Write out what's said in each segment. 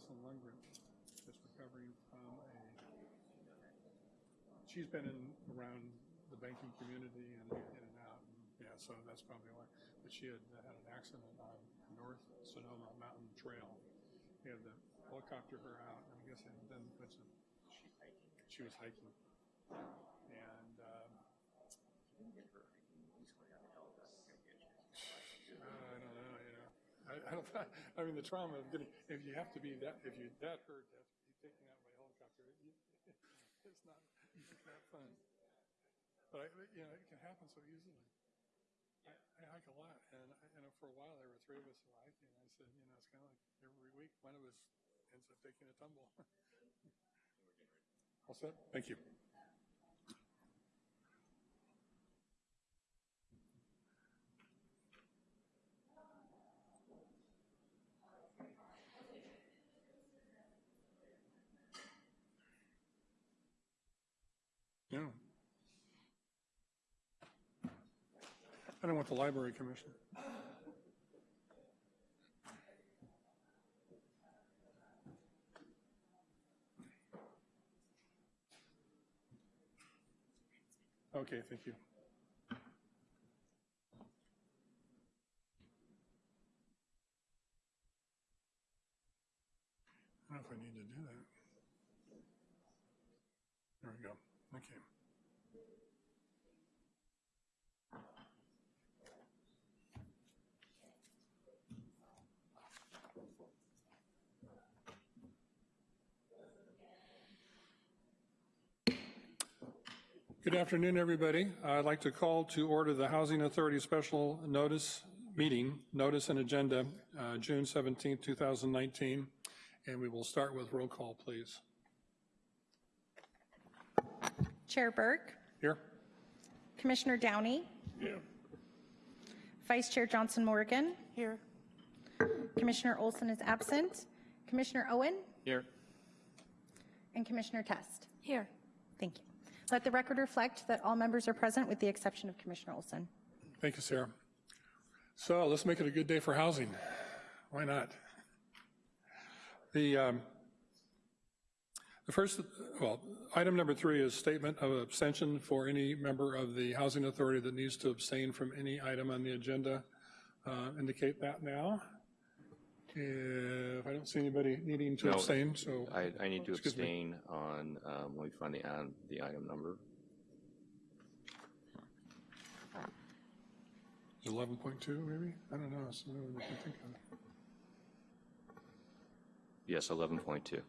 Jocelyn Lundgren, just recovering from a, she's been in, around the banking community and in and out, and yeah, so that's probably why. But she had had an accident on North Sonoma Mountain Trail. He had the helicopter her out, and I guess and then to, she was hiking. And, um, I don't know, you know. I, don't, I mean, the trauma of getting, if you have to be that, if you're that hurt, to have to be taken out by helicopter, you, it's not, it's not fun. But I, you know, it can happen so easily. I, I hike a lot, and, I, you know, for a while there were three of us who and I said, you know, it's kind of like every week one of us ends up taking a tumble. All set? Thank you. Yeah. I don't want the library commissioner. Okay, thank you. I don't know if I need to do that. There we go. Okay. Good afternoon, everybody. I'd like to call to order the Housing Authority Special Notice Meeting, Notice and Agenda, uh, June 17, 2019, and we will start with roll call, please. Chair Burke, Here? Commissioner Downey, Yeah. Vice Chair Johnson Morgan, Here. Commissioner Olson is absent, Commissioner Owen, Here. and Commissioner Test. Here. Thank you. Let the record reflect that all members are present with the exception of Commissioner Olson. Thank you, Sarah. So let's make it a good day for housing. Why not? The, um, the first, well, item number three is statement of abstention for any member of the Housing Authority that needs to abstain from any item on the agenda. Uh, Indicate that now. If I don't see anybody needing to No, abstain, so. I, I need to Excuse me. abstain on, um, let me find the, the item number. 11.2 maybe? I don't know. It's not what I can think of. Yes, 11.2.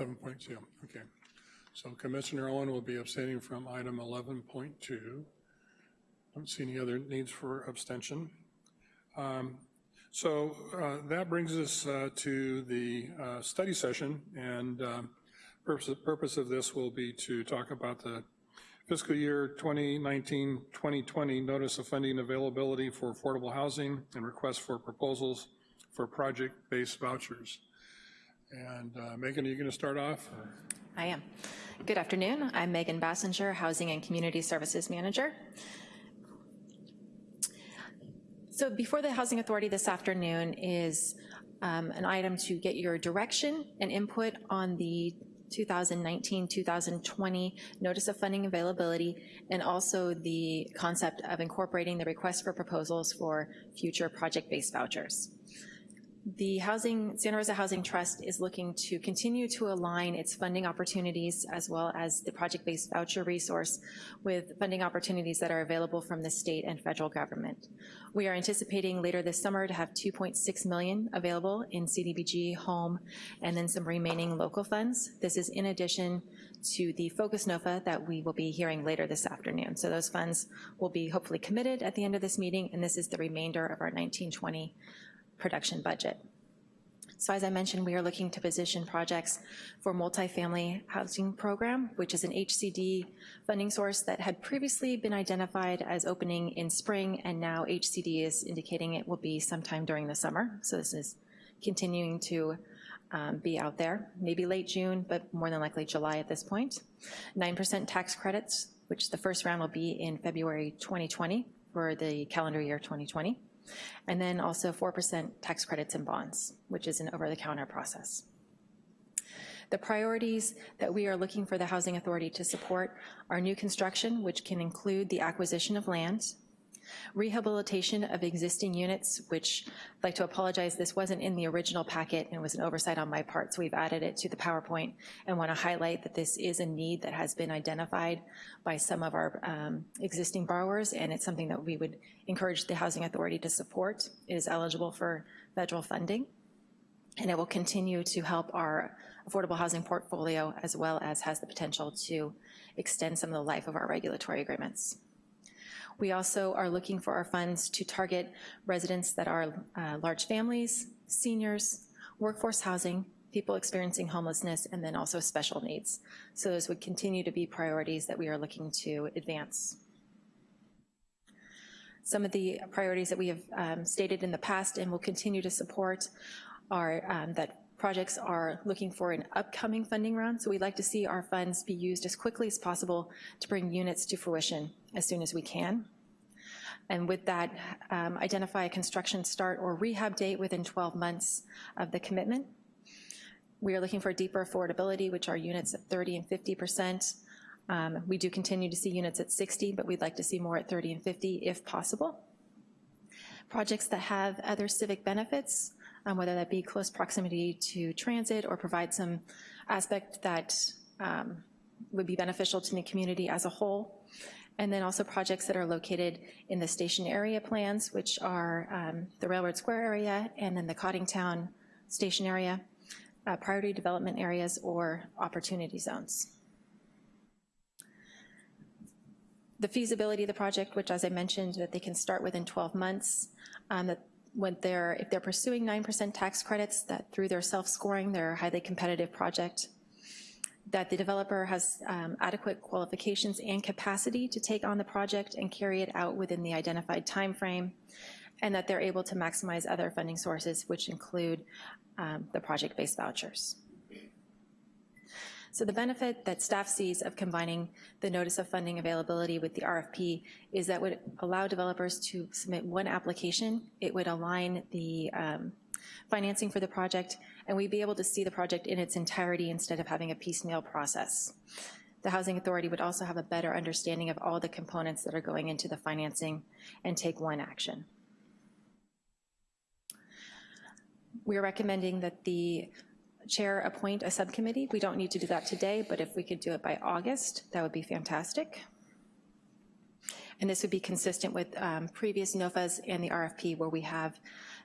11.2, okay. So Commissioner Owen will be abstaining from item 11.2. Don't see any other needs for abstention. Um, So uh, that brings us uh, to the uh, study session, and um, purpose purpose of this will be to talk about the fiscal year 2019-2020 notice of funding availability for affordable housing and request for proposals for project-based vouchers. And uh, Megan, are you going to start off? I am. Good afternoon. I'm Megan Basinger, Housing and Community Services Manager. So before the Housing Authority this afternoon is um, an item to get your direction and input on the 2019-2020 Notice of Funding Availability, and also the concept of incorporating the request for proposals for future project-based vouchers. The Housing, Santa Rosa Housing Trust is looking to continue to align its funding opportunities as well as the project-based voucher resource with funding opportunities that are available from the state and federal government. We are anticipating later this summer to have 2.6 million available in CDBG, home, and then some remaining local funds. This is in addition to the Focus NOFA that we will be hearing later this afternoon. So those funds will be hopefully committed at the end of this meeting, and this is the remainder of our 1920 production budget. So as I mentioned, we are looking to position projects for multifamily housing program, which is an HCD funding source that had previously been identified as opening in spring, and now HCD is indicating it will be sometime during the summer. So this is continuing to um, be out there, maybe late June, but more than likely July at this point. 9% tax credits, which the first round will be in February 2020 for the calendar year 2020. And then also 4% tax credits and bonds, which is an over-the-counter process. The priorities that we are looking for the Housing Authority to support are new construction, which can include the acquisition of land, rehabilitation of existing units, which I'd like to apologize, this wasn't in the original packet and it was an oversight on my part, so we've added it to the PowerPoint and want to highlight that this is a need that has been identified by some of our um, existing borrowers and it's something that we would encourage the Housing Authority to support. It is eligible for federal funding and it will continue to help our affordable housing portfolio as well as has the potential to extend some of the life of our regulatory agreements. We also are looking for our funds to target residents that are uh, large families, seniors, workforce housing, people experiencing homelessness, and then also special needs. So those would continue to be priorities that we are looking to advance. Some of the priorities that we have um, stated in the past and will continue to support are um, that projects are looking for an upcoming funding round, so we'd like to see our funds be used as quickly as possible to bring units to fruition as soon as we can. And with that, um, identify a construction start or rehab date within 12 months of the commitment. We are looking for deeper affordability, which are units at 30 and 50%. Um, we do continue to see units at 60, but we'd like to see more at 30 and 50 if possible. Projects that have other civic benefits, um, whether that be close proximity to transit or provide some aspect that um, would be beneficial to the community as a whole. And then also projects that are located in the station area plans, which are um, the Railroad Square area and then the Coddingtown station area, uh, priority development areas or opportunity zones. The feasibility of the project, which as I mentioned, that they can start within 12 months, um, that when they're, if they're pursuing 9% tax credits, that through their self-scoring, they're a highly competitive project, that the developer has um, adequate qualifications and capacity to take on the project and carry it out within the identified time frame, and that they're able to maximize other funding sources, which include um, the project-based vouchers. So the benefit that staff sees of combining the notice of funding availability with the RFP is that would allow developers to submit one application. It would align the um, financing for the project, and we'd be able to see the project in its entirety instead of having a piecemeal process. The Housing Authority would also have a better understanding of all the components that are going into the financing and take one action. We are recommending that the chair appoint a subcommittee. We don't need to do that today, but if we could do it by August, that would be fantastic. And this would be consistent with um, previous NOFAs and the RFP where we have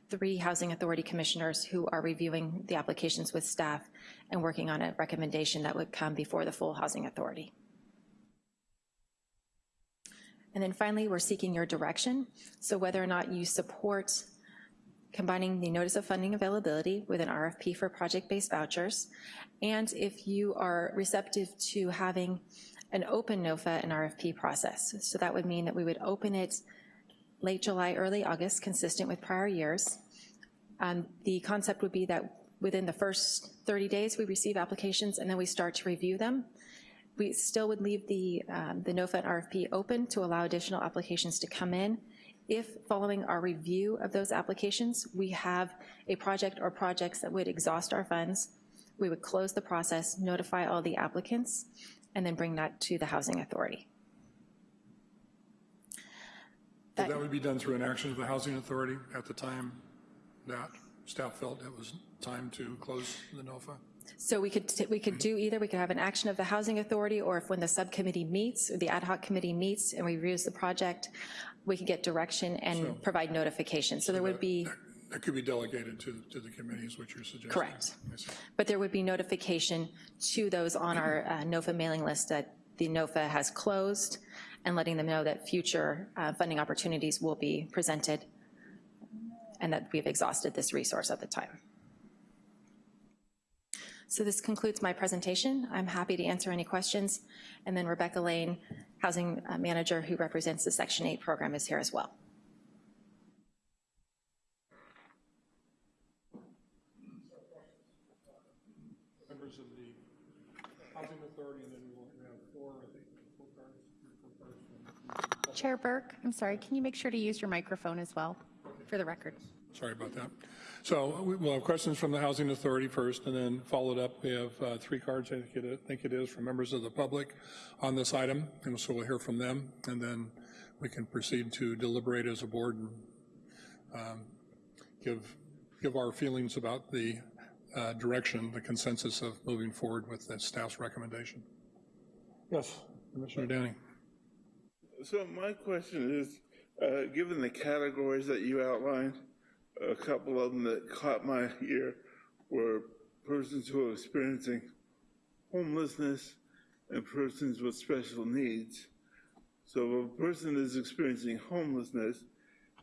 three Housing Authority commissioners who are reviewing the applications with staff and working on a recommendation that would come before the full Housing Authority. And then finally, we're seeking your direction. So whether or not you support combining the notice of funding availability with an RFP for project-based vouchers, and if you are receptive to having an open NOFA and RFP process. So that would mean that we would open it late July, early August, consistent with prior years. Um, the concept would be that within the first 30 days, we receive applications and then we start to review them. We still would leave the, um, the NOFA and RFP open to allow additional applications to come in if following our review of those applications, we have a project or projects that would exhaust our funds, we would close the process, notify all the applicants, and then bring that to the Housing Authority. So That would be done through an action of the Housing Authority at the time that staff felt it was time to close the NOFA? So we could, we could do either, we could have an action of the Housing Authority, or if when the subcommittee meets, or the ad hoc committee meets and reviews the project, we could get direction and provide notification. So there would be, That could be delegated to, to the committee is what you're suggesting? Correct. But there would be notification to those on our uh, NOFA mailing list that the NOFA has closed and letting them know that future uh, funding opportunities will be presented and that we've exhausted this resource at the time. So this concludes my presentation. I'm happy to answer any questions. And then Rebecca Lane, Housing uh, Manager who represents the Section 8 program is here as well. Members of the Housing Authority, and then we will have four, I think, four cards, four cards Chair Burke, I'm sorry, can you make sure to use your microphone as well, for the record? Sorry about that. So we- we'll have questions from the Housing Authority first, and then followed up, we have uh, three cards, I think it- I think it is, from members of the public on this item, and so we'll hear from them, and then we can proceed to deliberate as a board and um, give, give our feelings about the uh, direction, the consensus of moving forward with the staff's recommendation. Yes, Commissioner Danning. So my question is, uh, given the categories that you outlined, a couple of them that caught my ear were persons who are experiencing homelessness and persons with special needs. So if a person is experiencing homelessness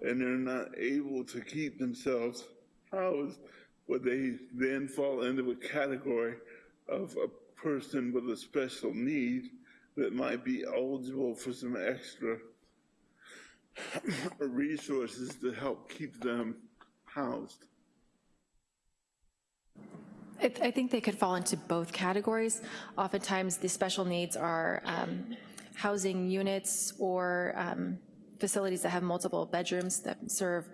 and they're not able to keep themselves housed, would they then fall into a category of a person with a special need that might be eligible for some extra resources to help keep them housed? I, think they could fall into both categories. Oftentimes, the special needs are um, housing units or um, facilities that have multiple bedrooms that serve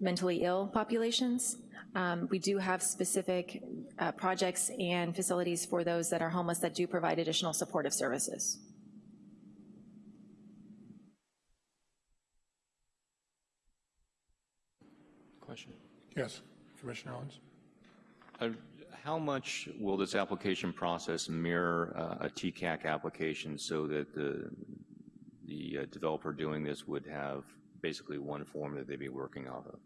mentally ill populations. Um, We do have specific uh, projects and facilities for those that are homeless that do provide additional supportive services. Question. Yes, Commissioner Owens. Uh, How much will this application process mirror uh, a TCAC application so that the, the uh, developer doing this would have basically one form that they'd be working off of?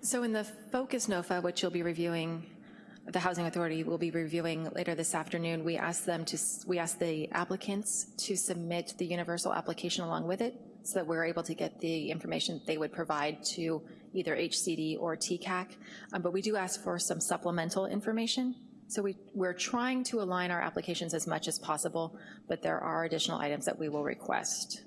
So in the Focus NOFA, which you'll be reviewing, the Housing Authority will be reviewing later this afternoon, we asked them to, we asked the applicants to submit the universal application along with it, so that we're able to get the information they would provide to either HCD or TCAC. Um, But we do ask for some supplemental information. So we, we're trying to align our applications as much as possible, but there are additional items that we will request.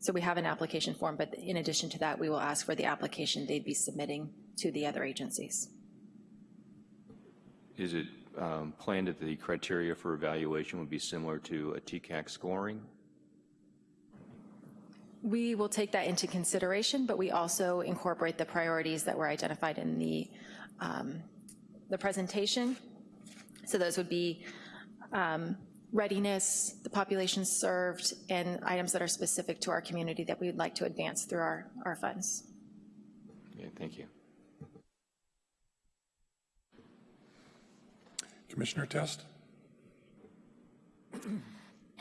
So we have an application form, but in addition to that, we will ask for the application they'd be submitting to the other agencies. Is it um, planned that the criteria for evaluation would be similar to a TCAC scoring? We will take that into consideration, but we also incorporate the priorities that were identified in the, um, the presentation. So those would be um, readiness, the population served, and items that are specific to our community that we would like to advance through our, our funds. Okay, thank you. Commissioner Test?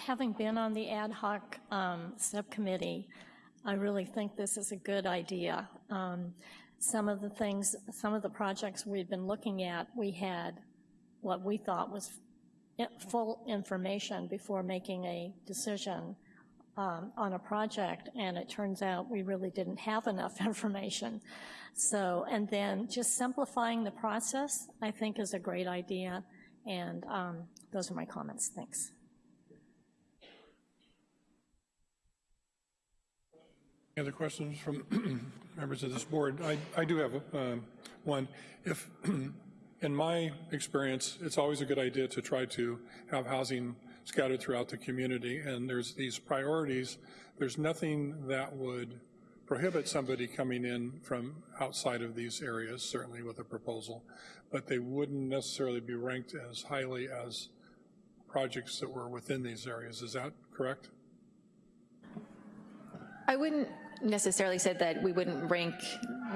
Having been on the ad hoc um, subcommittee, I really think this is a good idea. Um, Some of the things, some of the projects we've been looking at, we had what we thought was full information before making a decision um, on a project, and it turns out we really didn't have enough information. So, and then just simplifying the process, I think is a great idea, and um, those are my comments. Thanks. Any other questions from members of this board? I, I do have um, one. If, in my experience, it's always a good idea to try to have housing scattered throughout the community, and there's these priorities. There's nothing that would prohibit somebody coming in from outside of these areas, certainly with a proposal, but they wouldn't necessarily be ranked as highly as projects that were within these areas. Is that correct? I wouldn't necessarily say that we wouldn't rank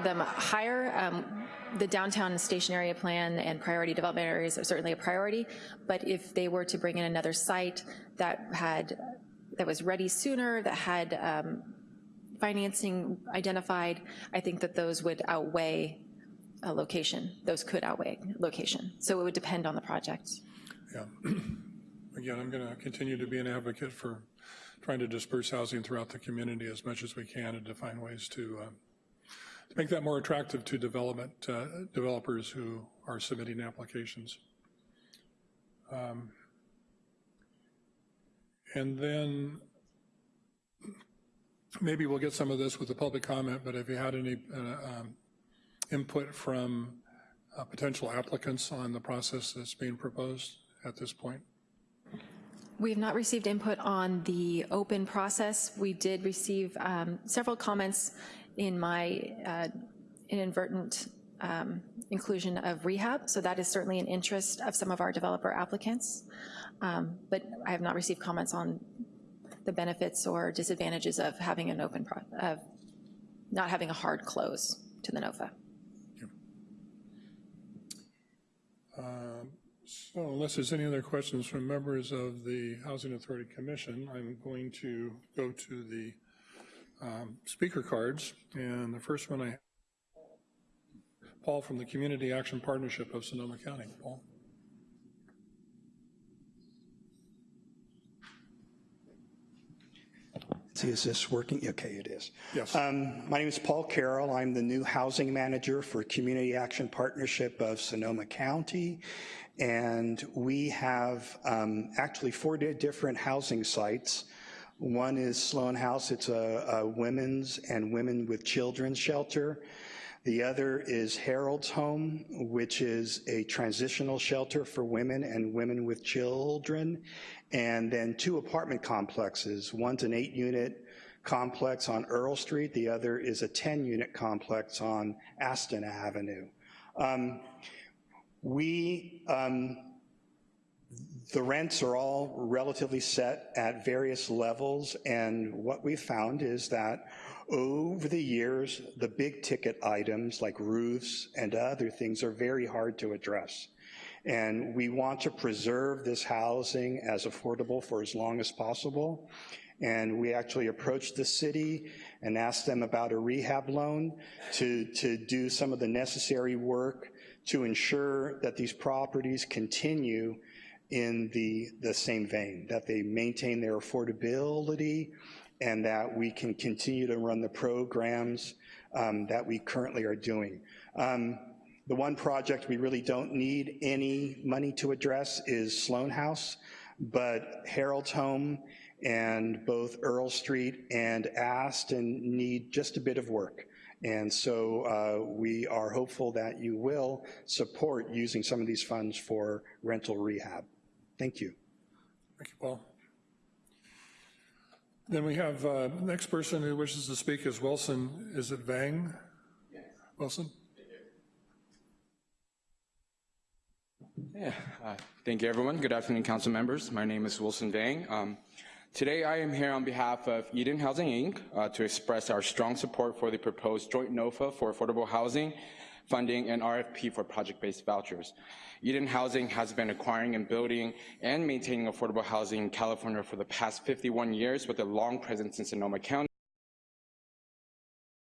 them higher. Um, The downtown station area plan and priority development areas are certainly a priority, but if they were to bring in another site that had, that was ready sooner, that had um, financing identified, I think that those would outweigh a location. Those could outweigh location. So it would depend on the project. Yeah. Again, I'm going to continue to be an advocate for trying to disperse housing throughout the community as much as we can and to find ways to, uh, to make that more attractive to development, uh, developers who are submitting applications. Um, And then maybe we'll get some of this with the public comment, but have you had any uh, um, input from uh, potential applicants on the process that's being proposed at this point? We have not received input on the open process. We did receive um, several comments in my uh, inadvertent um, inclusion of rehab, so that is certainly an interest of some of our developer applicants. Um, But I have not received comments on the benefits or disadvantages of having an open, of not having a hard close to the NOFA. Um, So unless there's any other questions from members of the Housing Authority Commission, I'm going to go to the um, speaker cards. And the first one I, Paul from the Community Action Partnership of Sonoma County. Paul? See, is this working? Okay, it is. Yes. Um, My name is Paul Carroll. I'm the new housing manager for Community Action Partnership of Sonoma County. And we have um, actually four different housing sites. One is Sloan House. It's a a women's and women with children shelter. The other is Harold's Home, which is a transitional shelter for women and women with children. And then two apartment complexes. One's an eight-unit complex on Earl Street. The other is a 10-unit complex on Aston Avenue. Um, We, um, the rents are all relatively set at various levels, and what we found is that over the years, the big ticket items like roofs and other things are very hard to address. And we want to preserve this housing as affordable for as long as possible. And we actually approached the city and asked them about a rehab loan to, to do some of the necessary work to ensure that these properties continue in the, the same vein, that they maintain their affordability and that we can continue to run the programs um, that we currently are doing. Um, the one project we really don't need any money to address is Sloan House, but Harold's Home and both Earl Street and Aston need just a bit of work. And so uh, we are hopeful that you will support using some of these funds for rental rehab. Thank you. Thank you, Paul. Then we have, uh, next person who wishes to speak is Wilson, is it Vang? Wilson? Yeah, uh, thank you, everyone. Good afternoon, council members. My name is Wilson Vang. Um, today, I am here on behalf of Eden Housing, Inc. Uh, to express our strong support for the proposed joint NOFA for affordable housing funding and RFP for project-based vouchers. Eden Housing has been acquiring and building and maintaining affordable housing in California for the past 51 years with a long presence in Sonoma County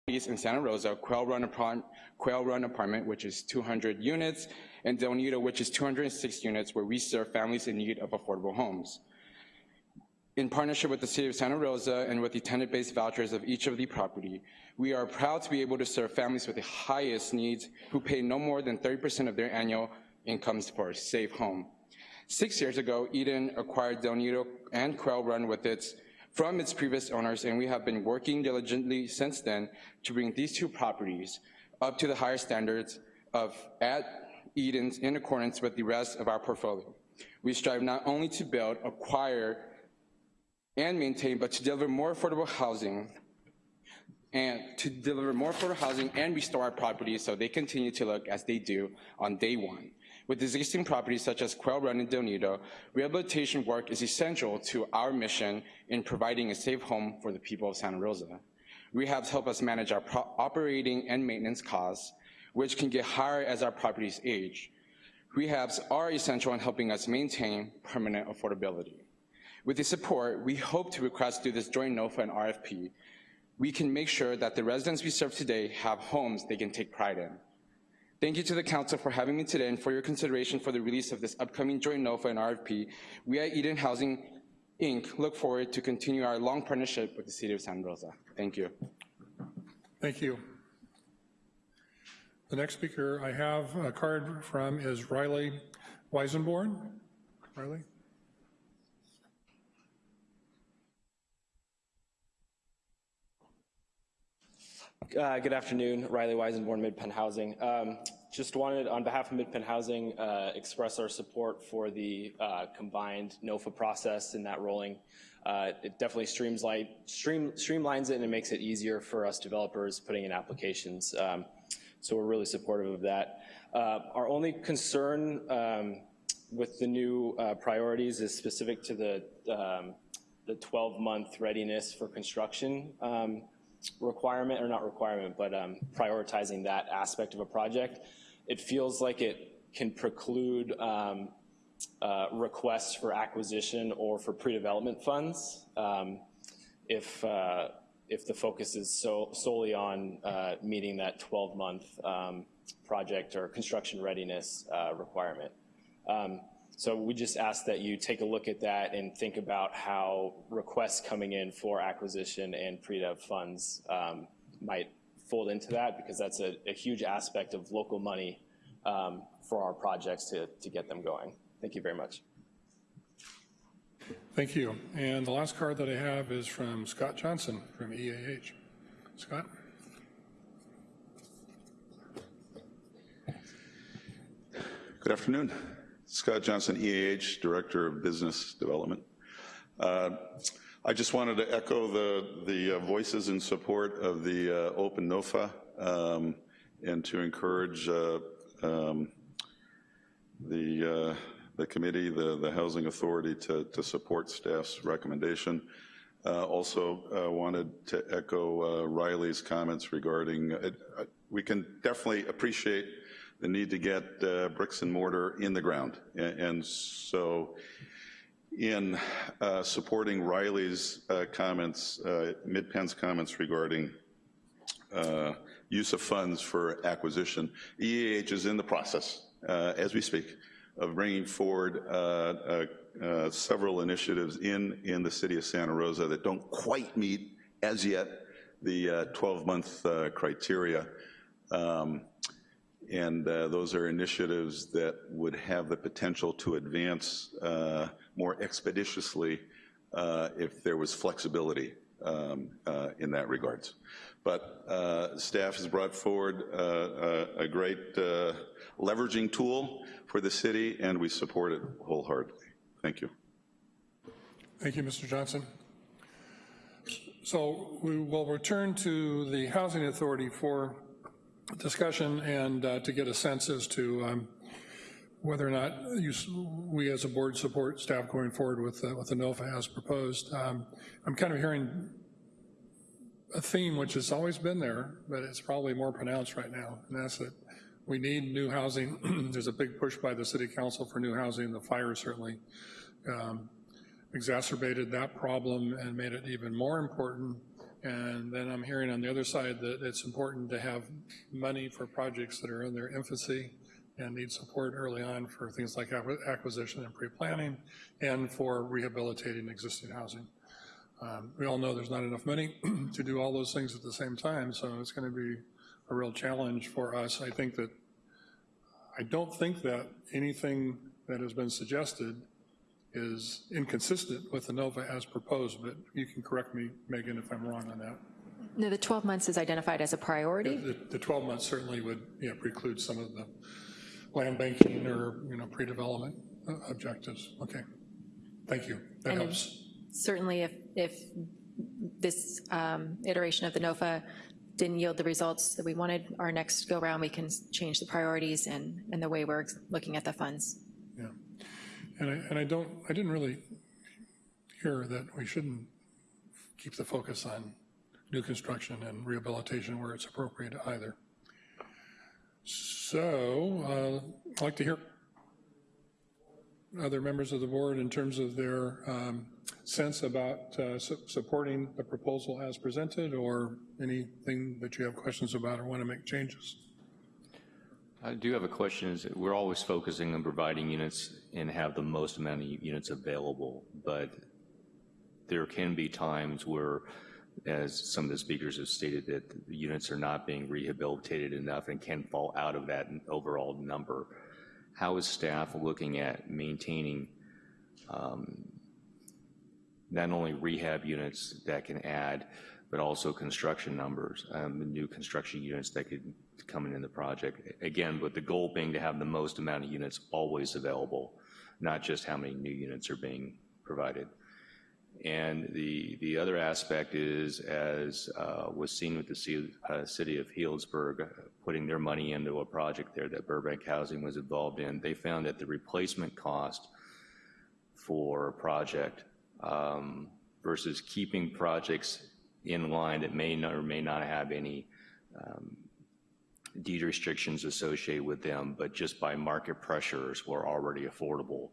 in Santa Rosa, Quail Run, Quail Run Apartment, which is 200 units, and Del Nido, which is 206 units, where we serve families in need of affordable homes. In partnership with the City of Santa Rosa and with the tenant-based vouchers of each of the property, we are proud to be able to serve families with the highest needs who pay no more than 30% of their annual incomes for a safe home. Six years ago, Eden acquired Del Nido and Quail Run with its from its previous owners, and we have been working diligently since then to bring these two properties up to the higher standards of at Eden's in accordance with the rest of our portfolio. We strive not only to build, acquire, and maintain, but to deliver more affordable housing and to deliver more affordable housing and restore our properties so they continue to look as they do on day one. With existing properties such as Quail Run and Del Nido, rehabilitation work is essential to our mission in providing a safe home for the people of Santa Rosa. Rehabs help us manage our operating and maintenance costs, which can get higher as our properties age. Rehabs are essential in helping us maintain permanent affordability. With the support, we hope to request through this joint NOFA and RFP, we can make sure that the residents we serve today have homes they can take pride in. Thank you to the council for having me today and for your consideration for the release of this upcoming joint NOFA and RFP. We at Eden Housing, Inc. look forward to continue our long partnership with the city of Santa Rosa. Thank you. Thank you. The next speaker I have a card from is Riley Weisenborn. Riley? Uh, Good afternoon, Riley Weisenborn, Midpen Housing. Um, Just wanted, on behalf of Midpen Housing, uh, express our support for the uh, combined NOFA process and that rolling. Uh, It definitely streamlines, stream- streamlines it and it makes it easier for us developers putting in applications. Um, So we're really supportive of that. Uh, Our only concern um, with the new uh, priorities is specific to the um, the 12-month readiness for construction um, requirement, or not requirement, but um, prioritizing that aspect of a project. It feels like it can preclude um, uh, requests for acquisition or for pre-development funds um, if, uh, if the focus is so solely on uh, meeting that 12-month um, project or construction readiness uh, requirement. Um, so we just ask that you take a look at that and think about how requests coming in for acquisition and pre-dev funds um, might fold into that because that's a, a huge aspect of local money um, for our projects to, to get them going. Thank you very much. Thank you. And the last card that I have is from Scott Johnson from EAH. Scott? Good afternoon. Scott Johnson, EAH, Director of Business Development. Uh, I just wanted to echo the, the uh, voices in support of the uh, Open NOFA um, and to encourage uh, um, the, uh, the committee, the, the Housing Authority to, to support staff's recommendation. Uh, also wanted to echo Riley's comments regarding, we can definitely appreciate the need to get uh, bricks and mortar in the ground. And, and so in uh, supporting Riley's uh, comments, uh, MidPen's comments regarding uh, use of funds for acquisition, EAH is in the process, uh, as we speak, of bringing forward several initiatives in, in the city of Santa Rosa that don't quite meet, as yet, the 12-month criteria. Um, and uh, those are initiatives that would have the potential to advance uh, more expeditiously uh, if there was flexibility um, uh, in that regards. But uh, staff has brought forward uh, a great leveraging tool for the city, and we support it wholeheartedly. Thank you. Thank you, Mr. Johnson. So we will return to the Housing Authority for discussion and uh, to get a sense as to um, whether or not you, we as a board support staff going forward with, uh, the NOFA as proposed. Um, I'm kind of hearing a theme which has always been there, but it's probably more pronounced right now, and that's that we need new housing. There's a big push by the city council for new housing. The fire certainly um, exacerbated that problem and made it even more important and then I'm hearing on the other side that it's important to have money for projects that are in their infancy and need support early on for things like acquisition and pre-planning and for rehabilitating existing housing. Um, we all know there's not enough money to do all those things at the same time, so it's going to be a real challenge for us. I think that, I don't think that anything that has been suggested is inconsistent with the NOFA as proposed, but you can correct me, Megan, if I'm wrong on that. No, the 12 months is identified as a priority. The, the 12 months certainly would yeah, preclude some of the land banking or you know pre-development uh, objectives. Okay, thank you. That and helps. Certainly, if if this um, iteration of the NOFA didn't yield the results that we wanted, our next go round we can change the priorities and and the way we're looking at the funds. And I, and I don't, I didn't really hear that we shouldn't keep the focus on new construction and rehabilitation where it's appropriate either. So uh, I'd like to hear other members of the board in terms of their um, sense about uh, su supporting the proposal as presented or anything that you have questions about or want to make changes. I do have a question. Is we're always focusing on providing units and have the most amount of units available, but there can be times where, as some of the speakers have stated, that the units are not being rehabilitated enough and can fall out of that overall number. How is staff looking at maintaining um, not only rehab units that can add, but also construction numbers, um, new construction units that could coming in the project. Again, with the goal being to have the most amount of units always available, not just how many new units are being provided. And the, the other aspect is, as uh, was seen with the ci- uh, city of Healdsburg, uh, putting their money into a project there that Burbank Housing was involved in, they found that the replacement cost for a project um, versus keeping projects in line that may not or may not have any um, deed restrictions associated with them, but just by market pressures were already affordable.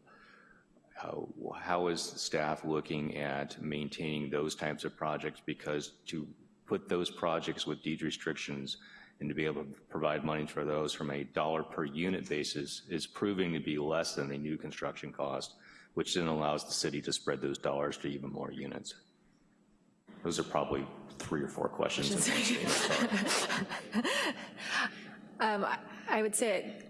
How, how is staff looking at maintaining those types of projects? Because to put those projects with deed restrictions and to be able to provide money for those from a dollar per unit basis is proving to be less than the new construction cost, which then allows the city to spread those dollars to even more units. Those are probably three or four questions. Um, I- I would say,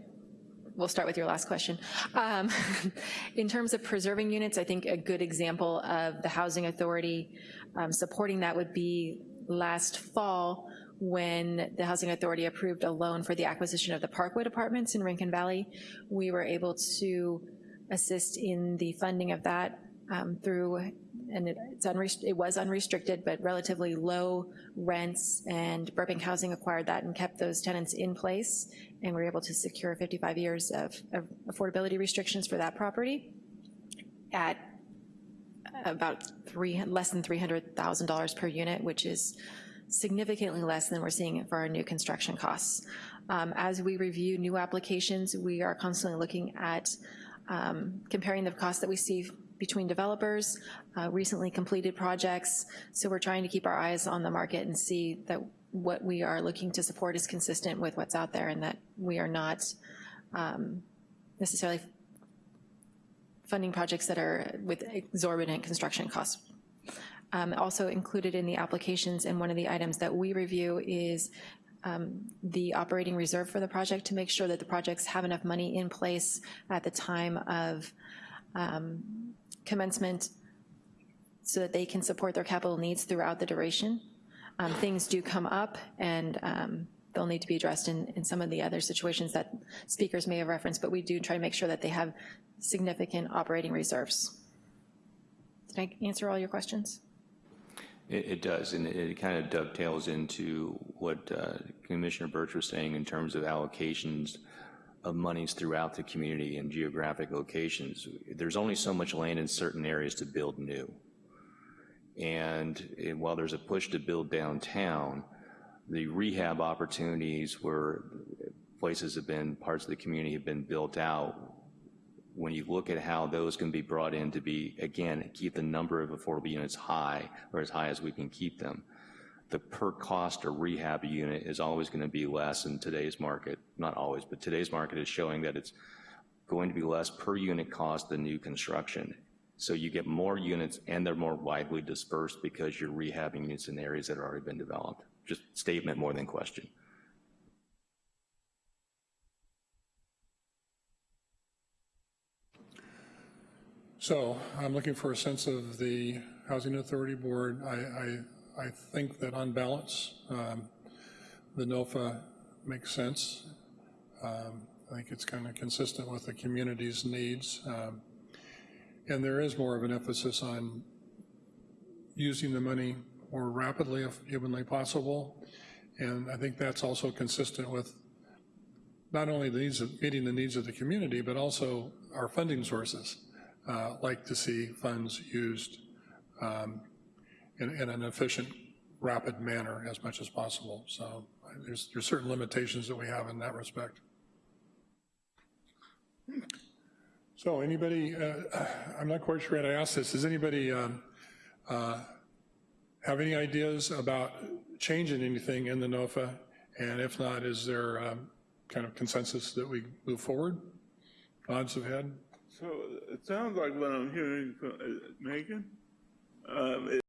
we'll start with your last question. Um, In terms of preserving units, I think a good example of the Housing Authority um, supporting that would be last fall when the Housing Authority approved a loan for the acquisition of the Parkwood Apartments in Rincon Valley. We were able to assist in the funding of that um, through, and it- it was unrestricted, but relatively low rents, and Burbank Housing acquired that and kept those tenants in place, and we were able to secure 55 years of of affordability restrictions for that property at about three, less than $300,000 per unit, which is significantly less than we're seeing for our new construction costs. Um, As we review new applications, we are constantly looking at um, comparing the costs that we see between developers, uh, recently completed projects, so we're trying to keep our eyes on the market and see that what we are looking to support is consistent with what's out there and that we are not um, necessarily funding projects that are with exorbitant construction costs. Um, Also included in the applications and one of the items that we review is um, the operating reserve for the project to make sure that the projects have enough money in place at the time of um, commencement so that they can support their capital needs throughout the duration. Um, Things do come up and um, they'll need to be addressed in, in some of the other situations that speakers may have referenced, but we do try to make sure that they have significant operating reserves. Did I answer all your questions? It, it does, and it, it kind of dovetails into what uh, Commissioner Birch was saying in terms of allocations of monies throughout the community and geographic locations. There's only so much land in certain areas to build new. And eh, while there's a push to build downtown, the rehab opportunities where places have been, parts of the community have been built out, when you look at how those can be brought in to be, again, keep the number of affordable units high, or as high as we can keep them, the per cost or rehab unit is always going to be less in today's market. Not always, but today's market is showing that it's going to be less per unit cost than new construction. So you get more units and they're more widely dispersed because you're rehabbing units in areas that have already been developed. Just statement more than question. So I'm looking for a sense of the Housing Authority Board. I, I, I think that on balance, um, the NOFA makes sense. Um, I think it's kind of consistent with the community's needs. Um, And there is more of an emphasis on using the money more rapidly if humanly possible. And I think that's also consistent with not only the needs of, meeting the needs of the community, but also our funding sources. Uh, Like to see funds used um, in, in an efficient, rapid manner as much as possible. So there's, there's certain limitations that we have in that respect. So anybody, uh, I'm not quite sure how to ask this, does anybody um, uh, have any ideas about changing anything in the NOFA? And if not, is there um, kind of consensus that we move forward? Nods of head? So it sounds like what I'm hearing from uh, Megan, um,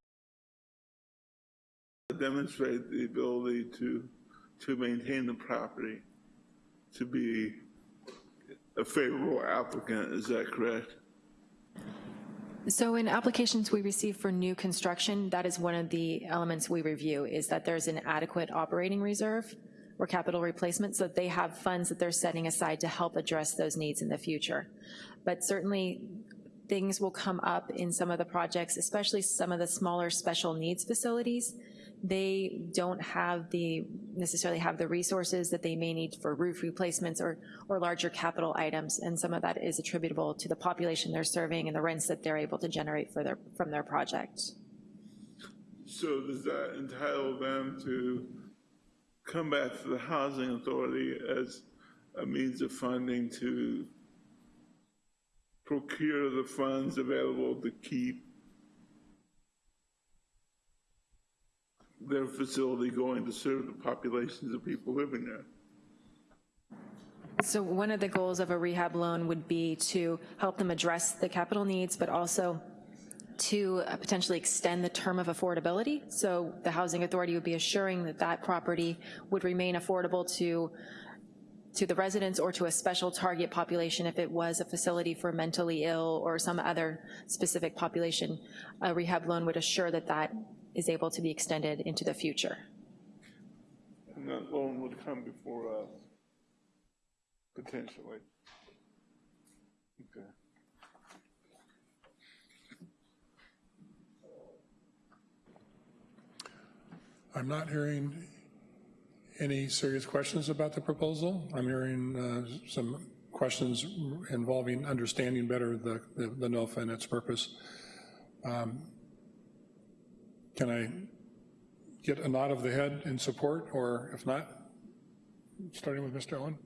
demonstrate the ability to, to maintain the property, to be a favorable applicant, is that correct? So in applications we receive for new construction, that is one of the elements we review, is that there's an adequate operating reserve or capital replacement, so that they have funds that they're setting aside to help address those needs in the future. But certainly, things will come up in some of the projects, especially some of the smaller special needs facilities. They don't have the, necessarily have the resources that they may need for roof replacements or, or larger capital items, and some of that is attributable to the population they're serving and the rents that they're able to generate for their, from their project. So does that entitle them to come back to the housing authority as a means of funding to procure the funds available to keep their facility going to serve the populations of people living there? So one of the goals of a rehab loan would be to help them address the capital needs, but also to uh, potentially extend the term of affordability. So the housing authority would be assuring that that property would remain affordable to to the residents or to a special target population if it was a facility for mentally ill or some other specific population. A rehab loan would assure that that is able to be extended into the future. And that loan would come before us, potentially. Okay. I'm not hearing any serious questions about the proposal. I'm hearing uh, some questions involving understanding better the, the, the NOFA and its purpose. Um, Can I get a nod of the head in support, or if not, starting with Mr. Owen?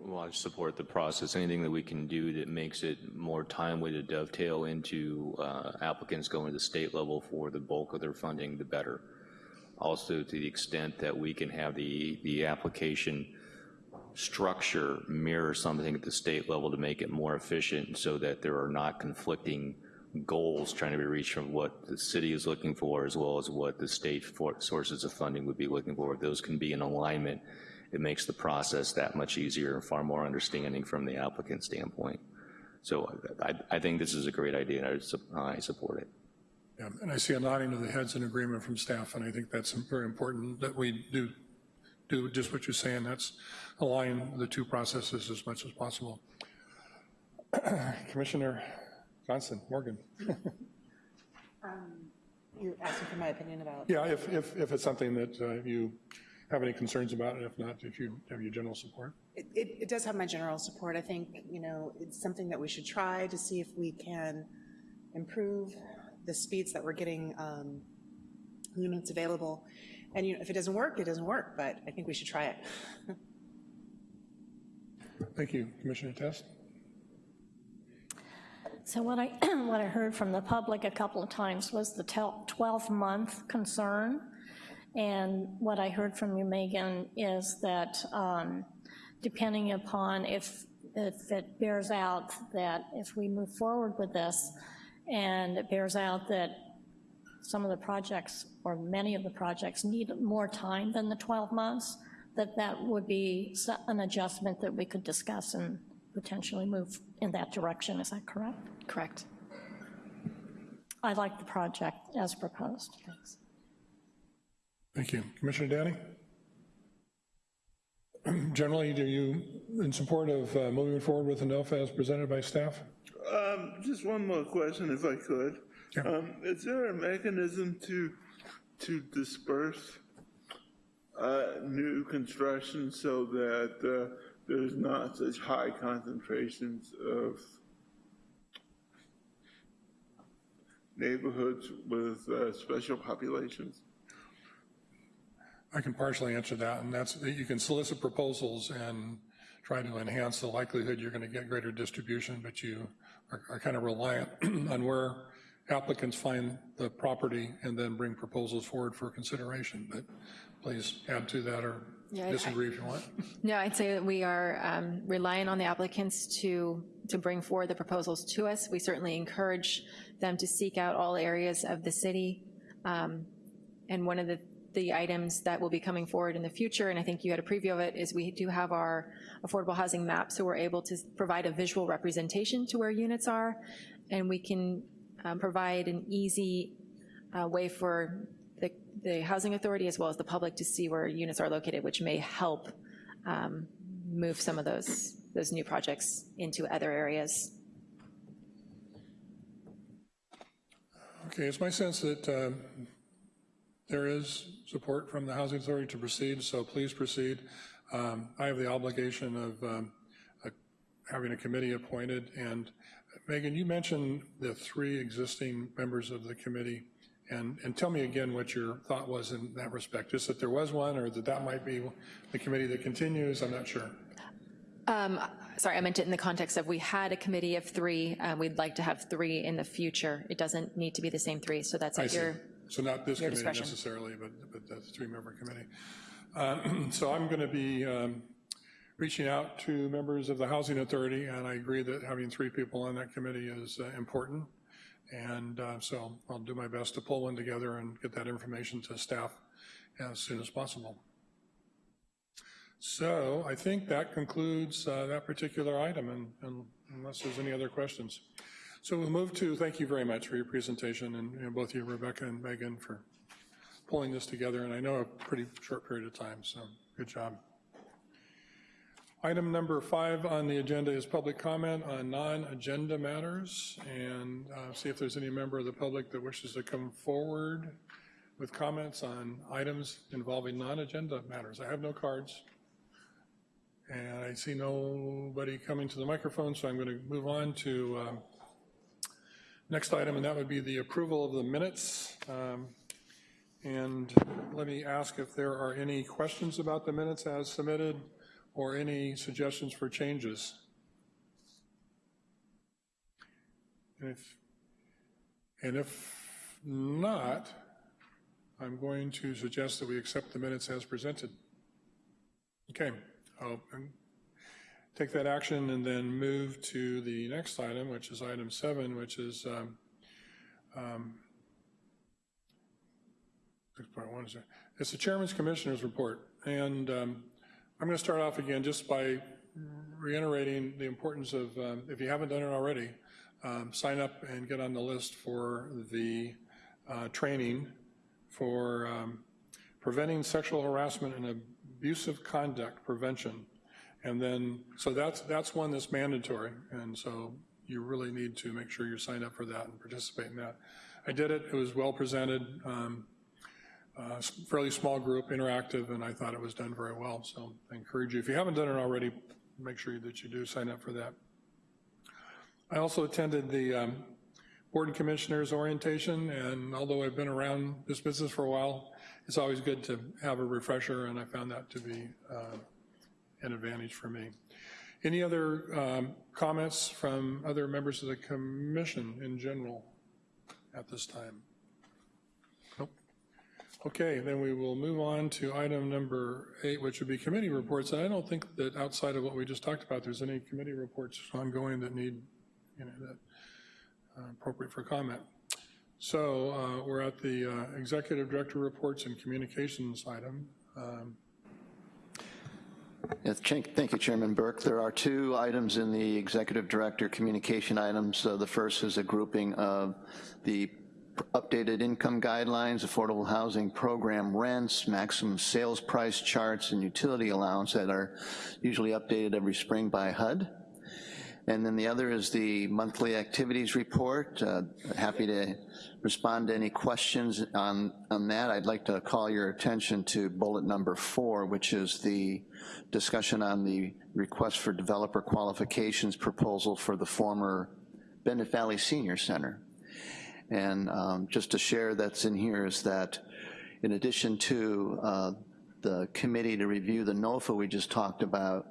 Well, I support the process. Anything that we can do that makes it more timely to dovetail into uh, applicants going to the state level for the bulk of their funding, the better. Also, to the extent that we can have the, the application structure mirror something at the state level to make it more efficient so that there are not conflicting goals trying to be reached from what the city is looking for as well as what the state for sources of funding would be looking for. If those can be in alignment, it makes the process that much easier and far more understanding from the applicant standpoint. So I, I think this is a great idea and I, I support it. Yeah, and I see a nodding of the heads in agreement from staff, and I think that's very important that we do do just what you're saying. That's align the two processes as much as possible. Commissioner Johnson, Morgan. You're asking for my opinion about? Yeah, if, if, if it's something that uh, you have any concerns about, and if not, if you have your general support. It, it it does have my general support. I think, you know, it's something that we should try to see if we can improve the speeds that we're getting um, units available. And, you know, if it doesn't work, it doesn't work, but I think we should try it. Thank you, Commissioner Test. So what I, what I heard from the public a couple of times was the 12-month concern. And what I heard from you, Megan, is that um, depending upon if, if it bears out that if we move forward with this, and it bears out that some of the projects, or many of the projects, need more time than the 12 months, that that would be an adjustment that we could discuss and potentially move in that direction. Is that correct? Correct. I like the project as proposed. Thanks. Thank you. Commissioner Danny? Generally, do you, in support of uh, moving forward with the NOFA as presented by staff? Um, just one more question, if I could. Yeah. Um, is there a mechanism to, to disperse, uh, new construction so that, uh, there's not such high concentrations of neighborhoods with, uh, special populations? I can partially answer that, and that's that you can solicit proposals and try to enhance the likelihood you're going to get greater distribution, but you are, are kind of reliant on where applicants find the property and then bring proposals forward for consideration. But please add to that or Yeah, I- disagree if you want. No, I'd say that we are um, relying on the applicants to, to bring forward the proposals to us. We certainly encourage them to seek out all areas of the city. Um, And one of the, the items that will be coming forward in the future, and I think you had a preview of it, is we do have our affordable housing map, so we're able to provide a visual representation to where units are, and we can um, provide an easy uh, way for the, housing authority as well as the public to see where units are located, which may help um, move some of those, those new projects into other areas. Okay, it's my sense that um, there is support from the Housing Authority to proceed, so please proceed. Um, I have the obligation of um, uh, having a committee appointed, and Megan, you mentioned the three existing members of the committee, and, and tell me again what your thought was in that respect, just that there was one, or that that might be the committee that continues, I'm not sure. Um, Sorry, I meant it in the context of we had a committee of three, um, we'd like to have three in the future. It doesn't need to be the same three, so that's at your, So not this your committee discretion. necessarily, but, but the three-member committee. Uh, So I'm going to be um, reaching out to members of the Housing Authority, and I agree that having three people on that committee is uh, important. And uh, so I'll do my best to pull one together and get that information to staff as soon as possible. So I think that concludes uh, that particular item, and- and unless there's any other questions. So we'll move to, thank you very much for your presentation, and know, both you, Rebecca and Megan, for pulling this together, and I know a pretty short period of time, so good job. Item number five on the agenda is public comment on non-agenda matters, and uh, see if there's any member of the public that wishes to come forward with comments on items involving non-agenda matters. I have no cards. And I see nobody coming to the microphone, so I'm going to move on to um, next item, and that would be the approval of the minutes. Um, And let me ask if there are any questions about the minutes as submitted, or any suggestions for changes. And if, and if not, I'm going to suggest that we accept the minutes as presented. Okay, I'll um, take that action and then move to the next item, which is item seven, which is um, um, 6.1 is there. It's the Chairman's Commissioner's Report. And um, I'm going to start off again just by reiterating the importance of, um, if you haven't done it already, um, sign up and get on the list for the uh, training for um, preventing sexual harassment and abusive conduct prevention. And then, so that's, that's one that's mandatory. And so you really need to make sure you're signed up for that and participate in that. I did it, it was well presented, um, uh, fairly small group, interactive, and I thought it was done very well. So I encourage you, if you haven't done it already, make sure that you do sign up for that. I also attended the um, Board and Commissioners orientation, and although I've been around this business for a while, it's always good to have a refresher, and I found that to be uh, an advantage for me. Any other um, comments from other members of the commission in general at this time? Okay, then we will move on to item number eight, which would be committee reports. And I don't think that outside of what we just talked about, there's any committee reports ongoing that need, you know, that uh, appropriate for comment. So uh, we're at the uh, Executive Director Reports and Communications item. Um, Yes, Thank thank you, Chairman Burke. There are two items in the Executive Director communication items. Uh, The first is a grouping of the updated income guidelines, affordable housing program rents, maximum sales price charts, and utility allowance that are usually updated every spring by HUD. And then the other is the monthly activities report. Uh, Happy to respond to any questions on, on that. I'd like to call your attention to bullet number four, which is the discussion on the request for developer qualifications proposal for the former Bennett Valley Senior Center. And um, just to share that's in here is that in addition to uh, the committee to review the NOFA we just talked about,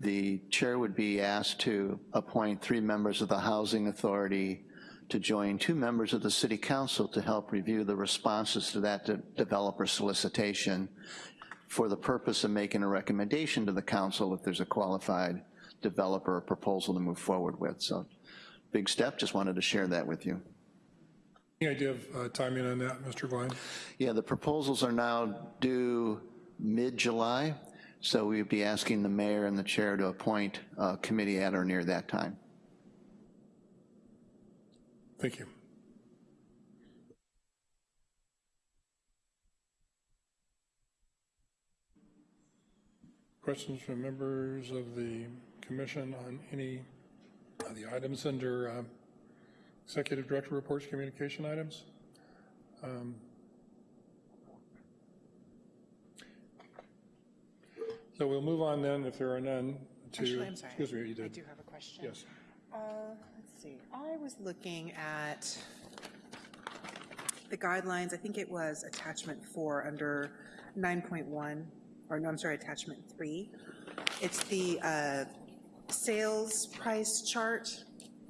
the chair would be asked to appoint three members of the Housing Authority to join two members of the City Council to help review the responses to that de developer solicitation for the purpose of making a recommendation to the council if there's a qualified developer proposal to move forward with. So big step, just wanted to share that with you. Any idea of uh, timing on that, Mr. Vine? Yeah, the proposals are now due mid-July, so we'd be asking the mayor and the chair to appoint a committee at or near that time. Thank you. Questions from members of the commission on any of the items under uh, Executive Director reports, communication items. Um, So we'll move on then, if there are none, to. Actually, I'm sorry. Excuse me, you I do have a question. Yes. Uh, Let's see, I was looking at the guidelines, I think it was attachment four under 9.1, or no, I'm sorry, attachment three. It's the uh, sales price chart,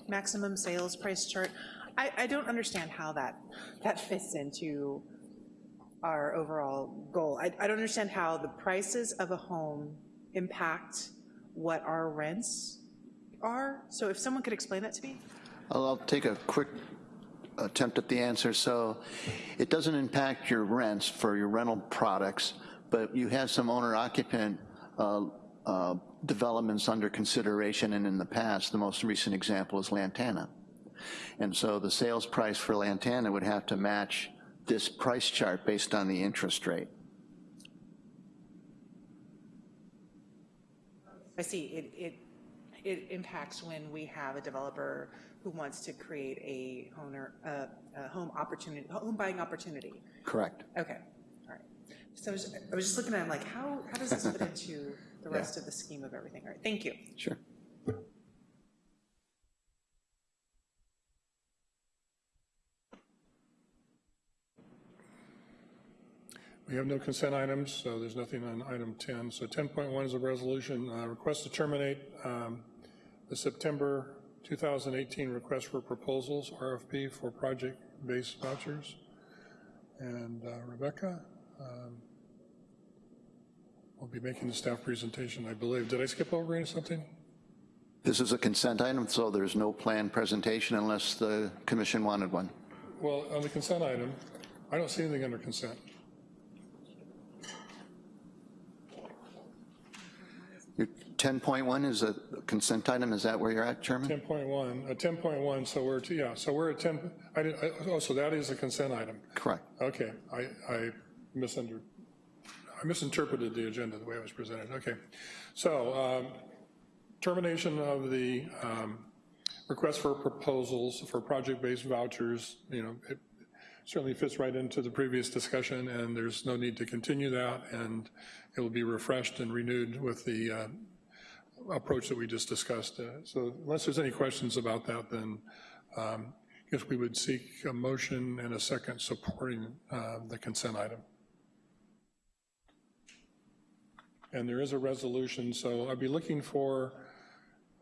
maximum sales price chart. I, I don't understand how that, that fits into our overall goal. I, I don't understand how the prices of a home impact what our rents are. So if someone could explain that to me? I'll I'll take a quick attempt at the answer. So it doesn't impact your rents for your rental products, but you have some owner-occupant uh, uh, developments under consideration, and in the past, the most recent example is Lantana. And so the sales price for Lantana would have to match this price chart based on the interest rate. I see, it, it, it impacts when we have a developer who wants to create a owner, uh, a home opportunity, home buying opportunity. Correct. Okay, all right. So I was, I was just looking at, it, like, how, how does this fit into the rest of the scheme of everything? All right, thank you. Sure. We have no consent items, so there's nothing on item 10. So 10.1 is a resolution, uh, request to terminate um, the September 2018 request for proposals, RFP, for project-based vouchers. And uh, Rebecca um, will be making the staff presentation, I believe. Did I skip over any something? This is a consent item, so there's no planned presentation unless the commission wanted one. Well, on the consent item, I don't see anything under consent. Your 10.1 is a consent item, is that where you're at, Chairman? 10.1, uh, 10.1, so we're, to- yeah, so we're at 10, I did, I- oh, so that is a consent item. Correct. Okay, I, I misunder, I misinterpreted the agenda the way it was presented, okay. So, um, termination of the um, request for proposals for project-based vouchers, you know, it certainly fits right into the previous discussion, and there's no need to continue that, and it will be refreshed and renewed with the uh, approach that we just discussed. Uh, So unless there's any questions about that, then um, I guess we would seek a motion and a second supporting uh, the consent item. And there is a resolution, so I'd be looking for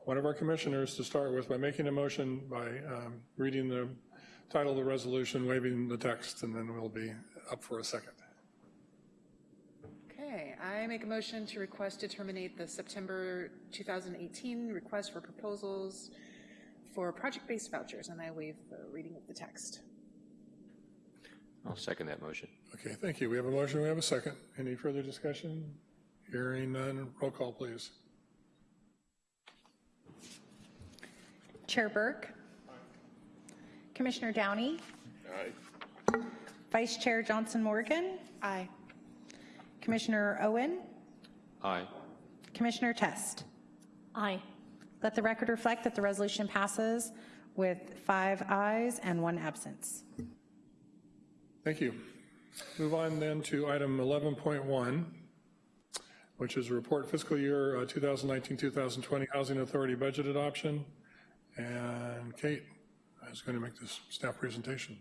one of our commissioners to start with by making a motion by um, reading the title of the resolution, waiving the text, and then we'll be up for a second. Okay, I make a motion to request to terminate the September 2018 request for proposals for project-based vouchers, and I waive the reading of the text. I'll second that motion. Okay, thank you. We have a motion, we have a second. Any further discussion? Hearing none, roll call, please. Chair Burke. Aye. Commissioner Downey. Aye. Vice Chair Johnson Morgan. Aye. Commissioner Owen. Aye. Commissioner Test. Aye. Let the record reflect that the resolution passes with five ayes and one absence. Thank you. Move on then to item 11.1, which is a report fiscal year uh, 2019-2020 Housing Authority budget adoption. And Kate is going to make this staff presentation.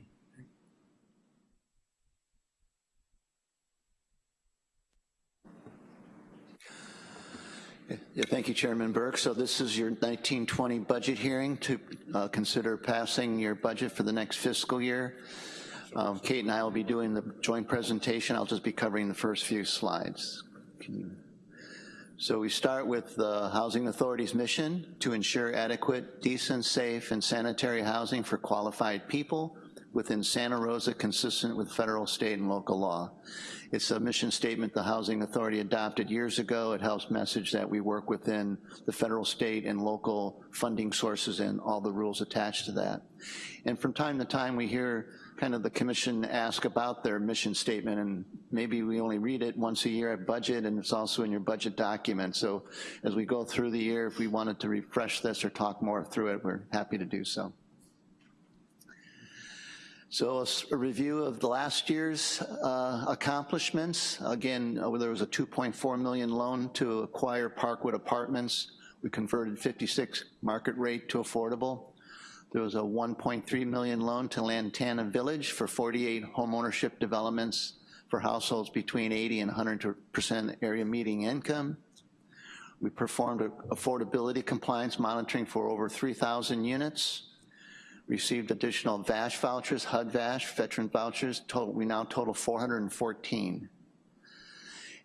Yeah, thank you, Chairman Burke. So this is your 1920 budget hearing to uh, consider passing your budget for the next fiscal year. Um, Kate and I will be doing the joint presentation. I'll just be covering the first few slides. So we start with the Housing Authority's mission to ensure adequate, decent, safe, and sanitary housing for qualified people within Santa Rosa consistent with federal, state, and local law. It's a mission statement the Housing Authority adopted years ago. It helps message that we work within the federal, state, and local funding sources and all the rules attached to that. And from time to time, we hear kind of the commission ask about their mission statement, and maybe we only read it once a year at budget, and it's also in your budget document. So as we go through the year, if we wanted to refresh this or talk more through it, we're happy to do so. So a, review of the last year's uh, accomplishments. Again, uh, there was a 2.4 million loan to acquire Parkwood Apartments. We converted 56 market rate to affordable. There was a 1.3 million loan to Lantana Village for 48 homeownership developments for households between 80 and 100% area median income. We performed affordability compliance monitoring for over 3,000 units received additional VASH vouchers, HUD VASH, veteran vouchers, total, we now total 414.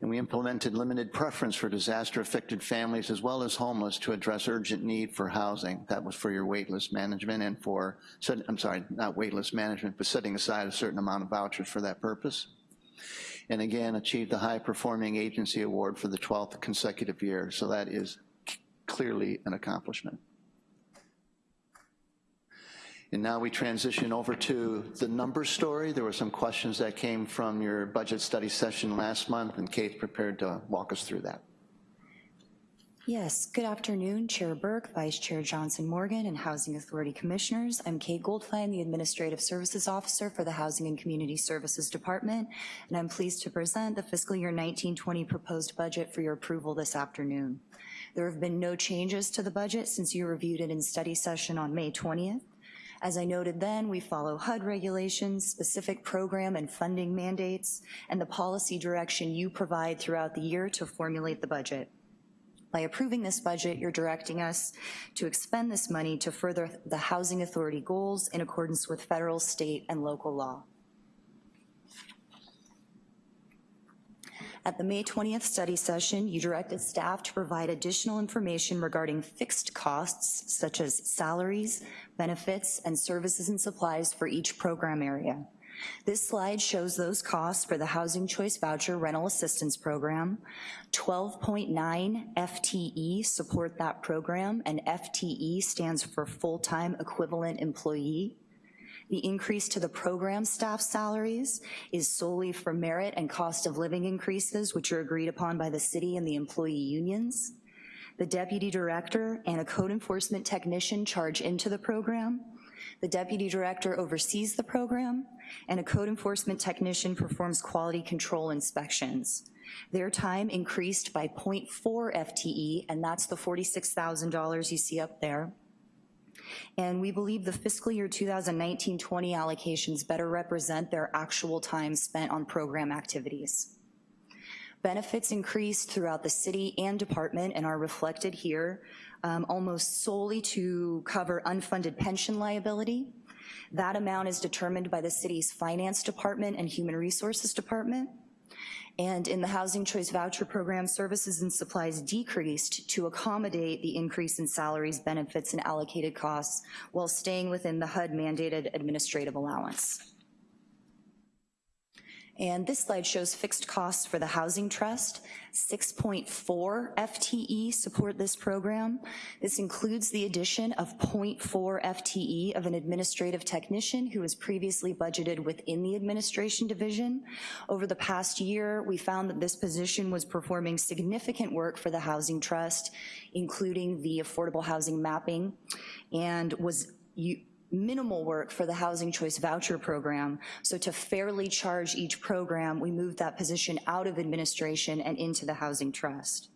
And we implemented limited preference for disaster-affected families as well as homeless to address urgent need for housing. That was for your waitlist management and for, I'm sorry, not waitlist management, but setting aside a certain amount of vouchers for that purpose. And again, achieved the high-performing agency award for the 12th consecutive year. So that is clearly an accomplishment. And now we transition over to the numbers story. There were some questions that came from your budget study session last month, and Kate's prepared to walk us through that. Yes, good afternoon, Chair Burke, Vice Chair Johnson Morgan, and Housing Authority Commissioners. I'm Kate Goldfein, the Administrative Services Officer for the Housing and Community Services Department, and I'm pleased to present the fiscal year 1920 proposed budget for your approval this afternoon. There have been no changes to the budget since you reviewed it in study session on May 20th. As I noted then, we follow HUD regulations, specific program and funding mandates, and the policy direction you provide throughout the year to formulate the budget. By approving this budget, you're directing us to expend this money to further the Housing Authority goals in accordance with federal, state, and local law. At the May 20th study session, you directed staff to provide additional information regarding fixed costs such as salaries, benefits, and services and supplies for each program area. This slide shows those costs for the Housing Choice Voucher Rental Assistance Program. 12.9 FTE support that program, and FTE stands for Full-Time Equivalent Employee. The increase to the program staff salaries is solely for merit and cost of living increases, which are agreed upon by the city and the employee unions. The deputy director and a code enforcement technician charge into the program. The deputy director oversees the program, and a code enforcement technician performs quality control inspections. Their time increased by 0.4 FTE, and that's the $46,000 you see up there. And we believe the fiscal year 2019-20 allocations better represent their actual time spent on program activities. Benefits increased throughout the city and department and are reflected here um, almost solely to cover unfunded pension liability. That amount is determined by the city's finance department and human resources department. And in the Housing Choice Voucher Program, services and supplies decreased to accommodate the increase in salaries, benefits, and allocated costs while staying within the HUD mandated administrative allowance. And this slide shows fixed costs for the Housing Trust. 6.4 FTE support this program. This includes the addition of 0.4 FTE of an administrative technician who was previously budgeted within the administration division. Over the past year, we found that this position was performing significant work for the Housing Trust, including the affordable housing mapping, and was minimal work for the Housing Choice Voucher Program. So to fairly charge each program, we moved that position out of administration and into the Housing Trust.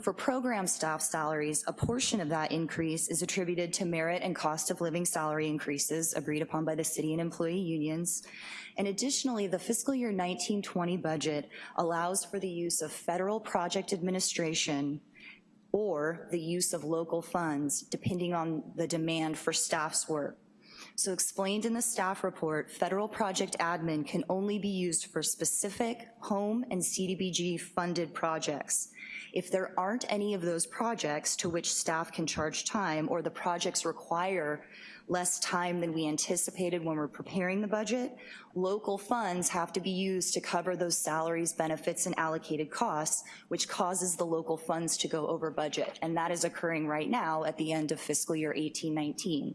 For program staff salaries, a portion of that increase is attributed to merit and cost of living salary increases agreed upon by the city and employee unions. And additionally, the fiscal year 1920 budget allows for the use of federal project administration or the use of local funds, depending on the demand for staff's work. So explained in the staff report, federal project admin can only be used for specific home and CDBG funded projects. If there aren't any of those projects to which staff can charge time or the projects require less time than we anticipated when we're preparing the budget, local funds have to be used to cover those salaries, benefits, and allocated costs, which causes the local funds to go over budget. And that is occurring right now at the end of fiscal year 18-19.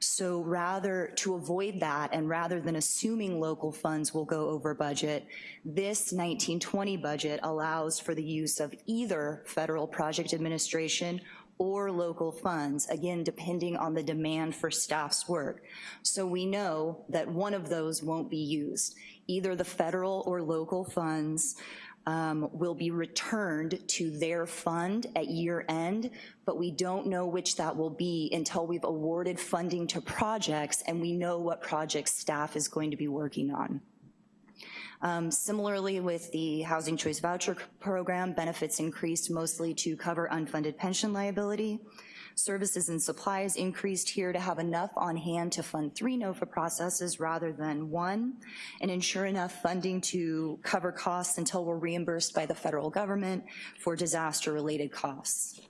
So rather, to avoid that, and rather than assuming local funds will go over budget, this 1920 budget allows for the use of either federal project administration or local funds, again, depending on the demand for staff's work. So we know that one of those won't be used. Either the federal or local funds um, will be returned to their fund at year end, but we don't know which that will be until we've awarded funding to projects and we know what projects staff is going to be working on. Um, similarly, with the Housing Choice Voucher Program, benefits increased mostly to cover unfunded pension liability. Services and supplies increased here to have enough on hand to fund three NOFA processes rather than one, and ensure enough funding to cover costs until we're reimbursed by the federal government for disaster-related costs.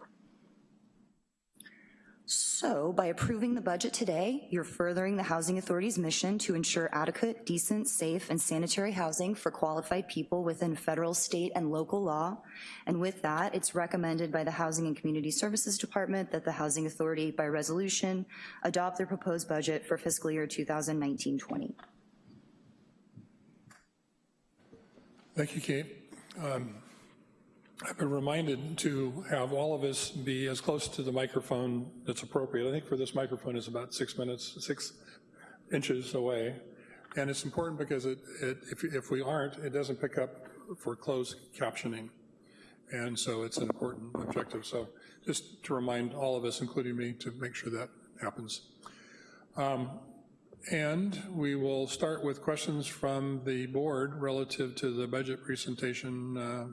So by approving the budget today, you're furthering the Housing Authority's mission to ensure adequate, decent, safe, and sanitary housing for qualified people within federal, state, and local law. And with that, it's recommended by the Housing and Community Services Department that the Housing Authority, by resolution, adopt their proposed budget for fiscal year 2019-20. Thank you, Kate. Um, I've been reminded to have all of us be as close to the microphone that's appropriate. I think for this microphone is about six minutes, six inches away. And it's important because it, it, if, if we aren't, it doesn't pick up for closed captioning. And so it's an important objective. So just to remind all of us, including me, to make sure that happens. Um, and we will start with questions from the board relative to the budget presentation uh,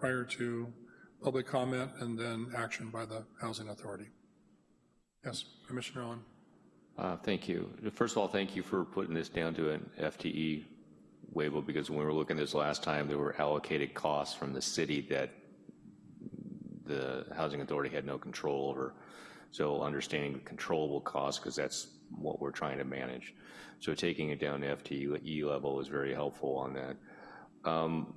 prior to public comment and then action by the Housing Authority. Yes, Commissioner Owen. Uh, thank you. First of all, thank you for putting this down to an FTE waiver because when we were looking at this last time, there were allocated costs from the city that the Housing Authority had no control over. So understanding the controllable costs, because that's what we're trying to manage. So taking it down to FTE level is very helpful on that. Um,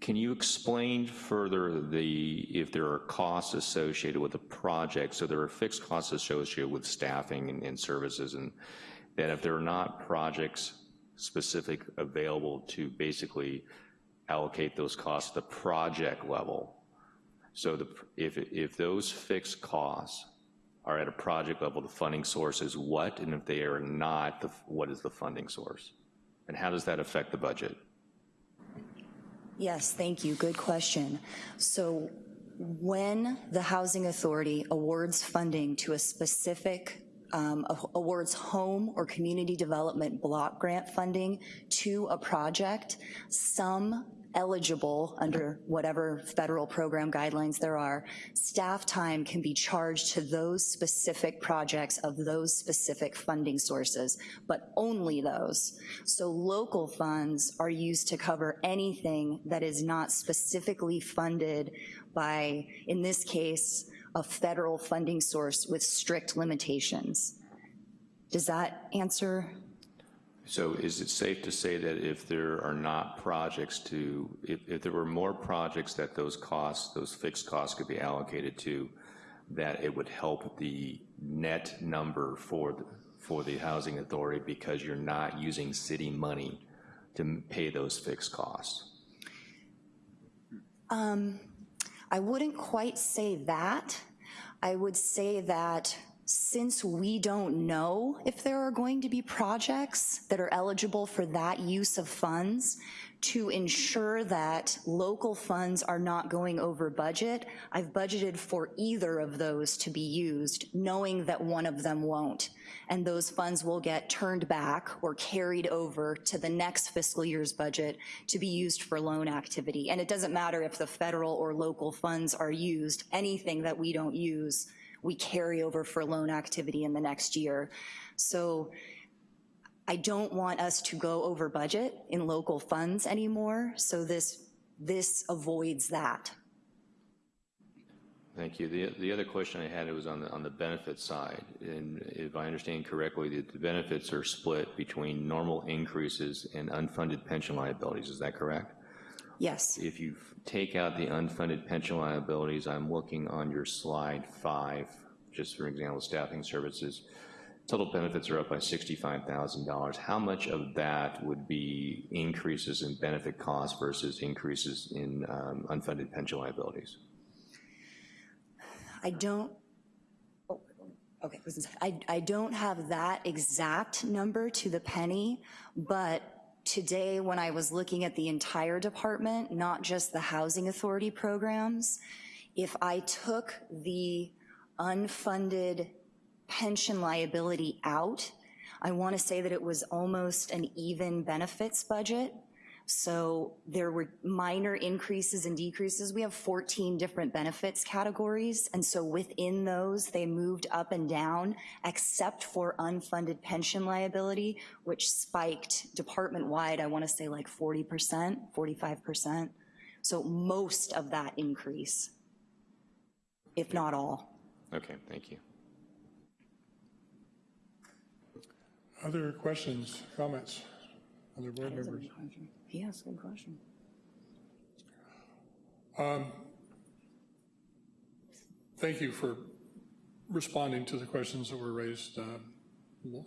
can you explain further the, if there are costs associated with the project, so there are fixed costs associated with staffing and, and services, and that if there are not projects specific available to basically allocate those costs the project level, so the, if, if those fixed costs are at a project level, the funding source is what, and if they are not, the, what is the funding source? And how does that affect the budget? Yes, thank you. Good question. So when the Housing Authority awards funding to a specific um, awards home or community development block grant funding to a project, some eligible under whatever federal program guidelines there are, staff time can be charged to those specific projects of those specific funding sources, but only those. So local funds are used to cover anything that is not specifically funded by, in this case, a federal funding source with strict limitations. Does that answer so is it safe to say that if there are not projects to, if, if there were more projects that those costs, those fixed costs could be allocated to, that it would help the net number for the, for the housing authority because you're not using city money to pay those fixed costs? Um, I wouldn't quite say that. I would say that since we don't know if there are going to be projects that are eligible for that use of funds, to ensure that local funds are not going over budget, I've budgeted for either of those to be used, knowing that one of them won't. And those funds will get turned back or carried over to the next fiscal year's budget to be used for loan activity. And it doesn't matter if the federal or local funds are used, anything that we don't use we carry over for loan activity in the next year. So I don't want us to go over budget in local funds anymore, so this, this avoids that. Thank you. The, the other question I had was on the, on the benefit side. And if I understand correctly, the, the benefits are split between normal increases and unfunded pension liabilities. Is that correct? Yes. If you take out the unfunded pension liabilities, I'm looking on your slide five, just for example, staffing services, total benefits are up by $65,000. How much of that would be increases in benefit costs versus increases in um, unfunded pension liabilities? I don't, oh, okay, I, I don't have that exact number to the penny, but today when I was looking at the entire department, not just the housing authority programs, if I took the unfunded pension liability out, I want to say that it was almost an even benefits budget. So there were minor increases and decreases. We have 14 different benefits categories, and so within those, they moved up and down, except for unfunded pension liability, which spiked department-wide, I want to say like 40%, 45%. So most of that increase, if not all. Okay, thank you. Other questions, comments? Other board members? A good question. Thank you for responding to the questions that were raised uh,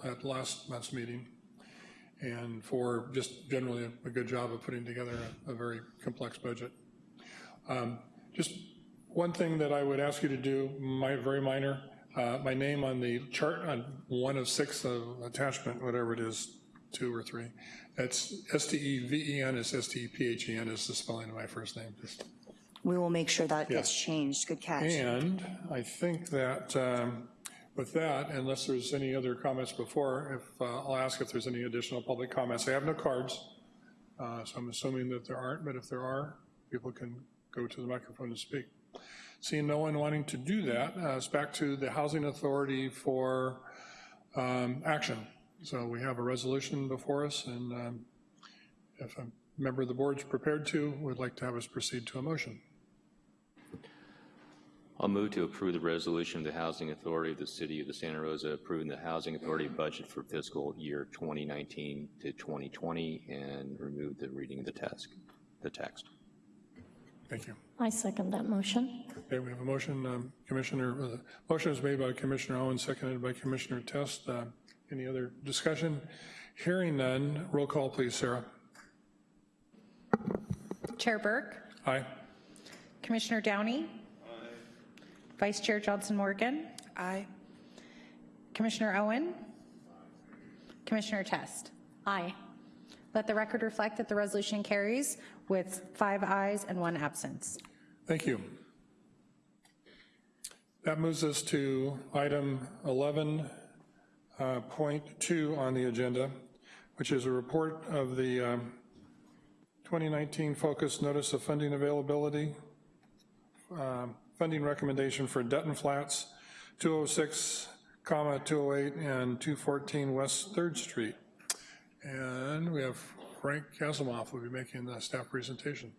at last month's meeting, and for just generally a- a good job of putting together a a very complex budget. Um, Just one thing that I would ask you to do, my, very minor, uh, my name on the chart on one of six of attachment, whatever it is, two or three, that's S-T-E-V-E-N is S-T-E-P-H-E-N is the spelling of my first name. Just We will make sure that gets changed. Good catch. and I think that um, with that, unless there's any other comments before, if, uh, I'll ask if there's any additional public comments. I have no cards, uh, so I'm assuming that there aren't, but if there are, people can go to the microphone to speak. Seeing no one wanting to do that, uh, it's back to the Housing Authority for um, action. So we have a resolution before us, and um, if a member of the board is prepared to, we'd like to have us proceed to a motion. I'll move to approve the resolution of the Housing Authority of the City of the Santa Rosa approving the Housing Authority budget for fiscal year 2019 to 2020 and remove the reading of the text, the text. Thank you. I second that motion. Okay, we have a motion, um, Commissioner, uh, the motion is made by Commissioner Owen, seconded by Commissioner Test. Uh, Any other discussion? Hearing none, roll call, please, Sarah. Chair Burke, Aye. Commissioner Downey. Aye. Vice Chair Johnson Morgan, Aye. Commissioner Owen, Aye. Commissioner Test. Aye. Let the record reflect that the resolution carries with five ayes and one absence. Thank you. That moves us to item 11.2 on the agenda, which is a report of the um, 2019 Focus Notice of Funding Availability, um, funding recommendation for Dutton Flats, 206, comma, 208, and 214 West 3rd Street. And we have Frank Kasimov will be making the staff presentation.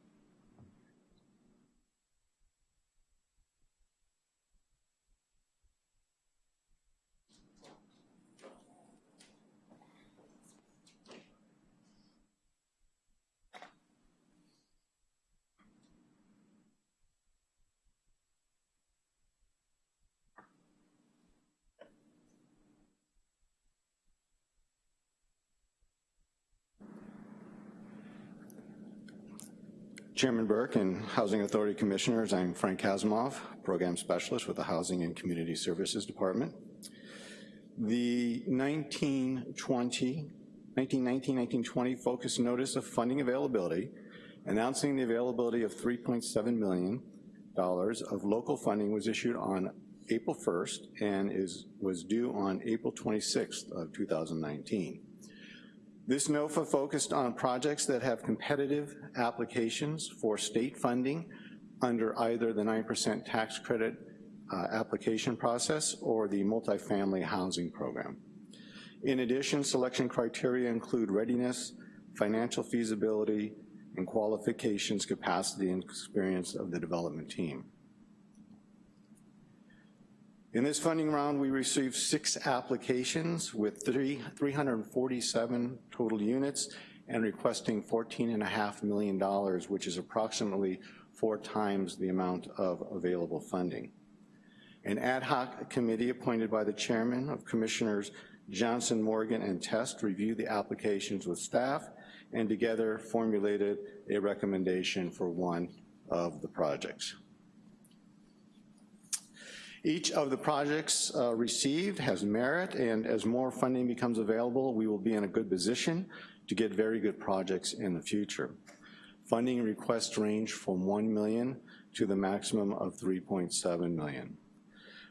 Chairman Burke and Housing Authority Commissioners, I'm Frank Kasimov, Program Specialist with the Housing and Community Services Department. The 1920, 1919-1920 Focus Notice of Funding Availability announcing the availability of $3.7 million of local funding was issued on April 1st and is, was due on April 26th of 2019. This NOFA focused on projects that have competitive applications for state funding under either the 9% tax credit uh, application process or the multifamily housing program. In addition, selection criteria include readiness, financial feasibility, and qualifications, capacity, and experience of the development team. In this funding round, we received six applications with three, 347 total units and requesting $14.5 million, which is approximately four times the amount of available funding. An ad hoc committee appointed by the chairman of Commissioners Johnson, Morgan, and Test reviewed the applications with staff and together formulated a recommendation for one of the projects. Each of the projects uh, received has merit, and as more funding becomes available, we will be in a good position to get very good projects in the future. Funding requests range from 1 million to the maximum of 3.7 million.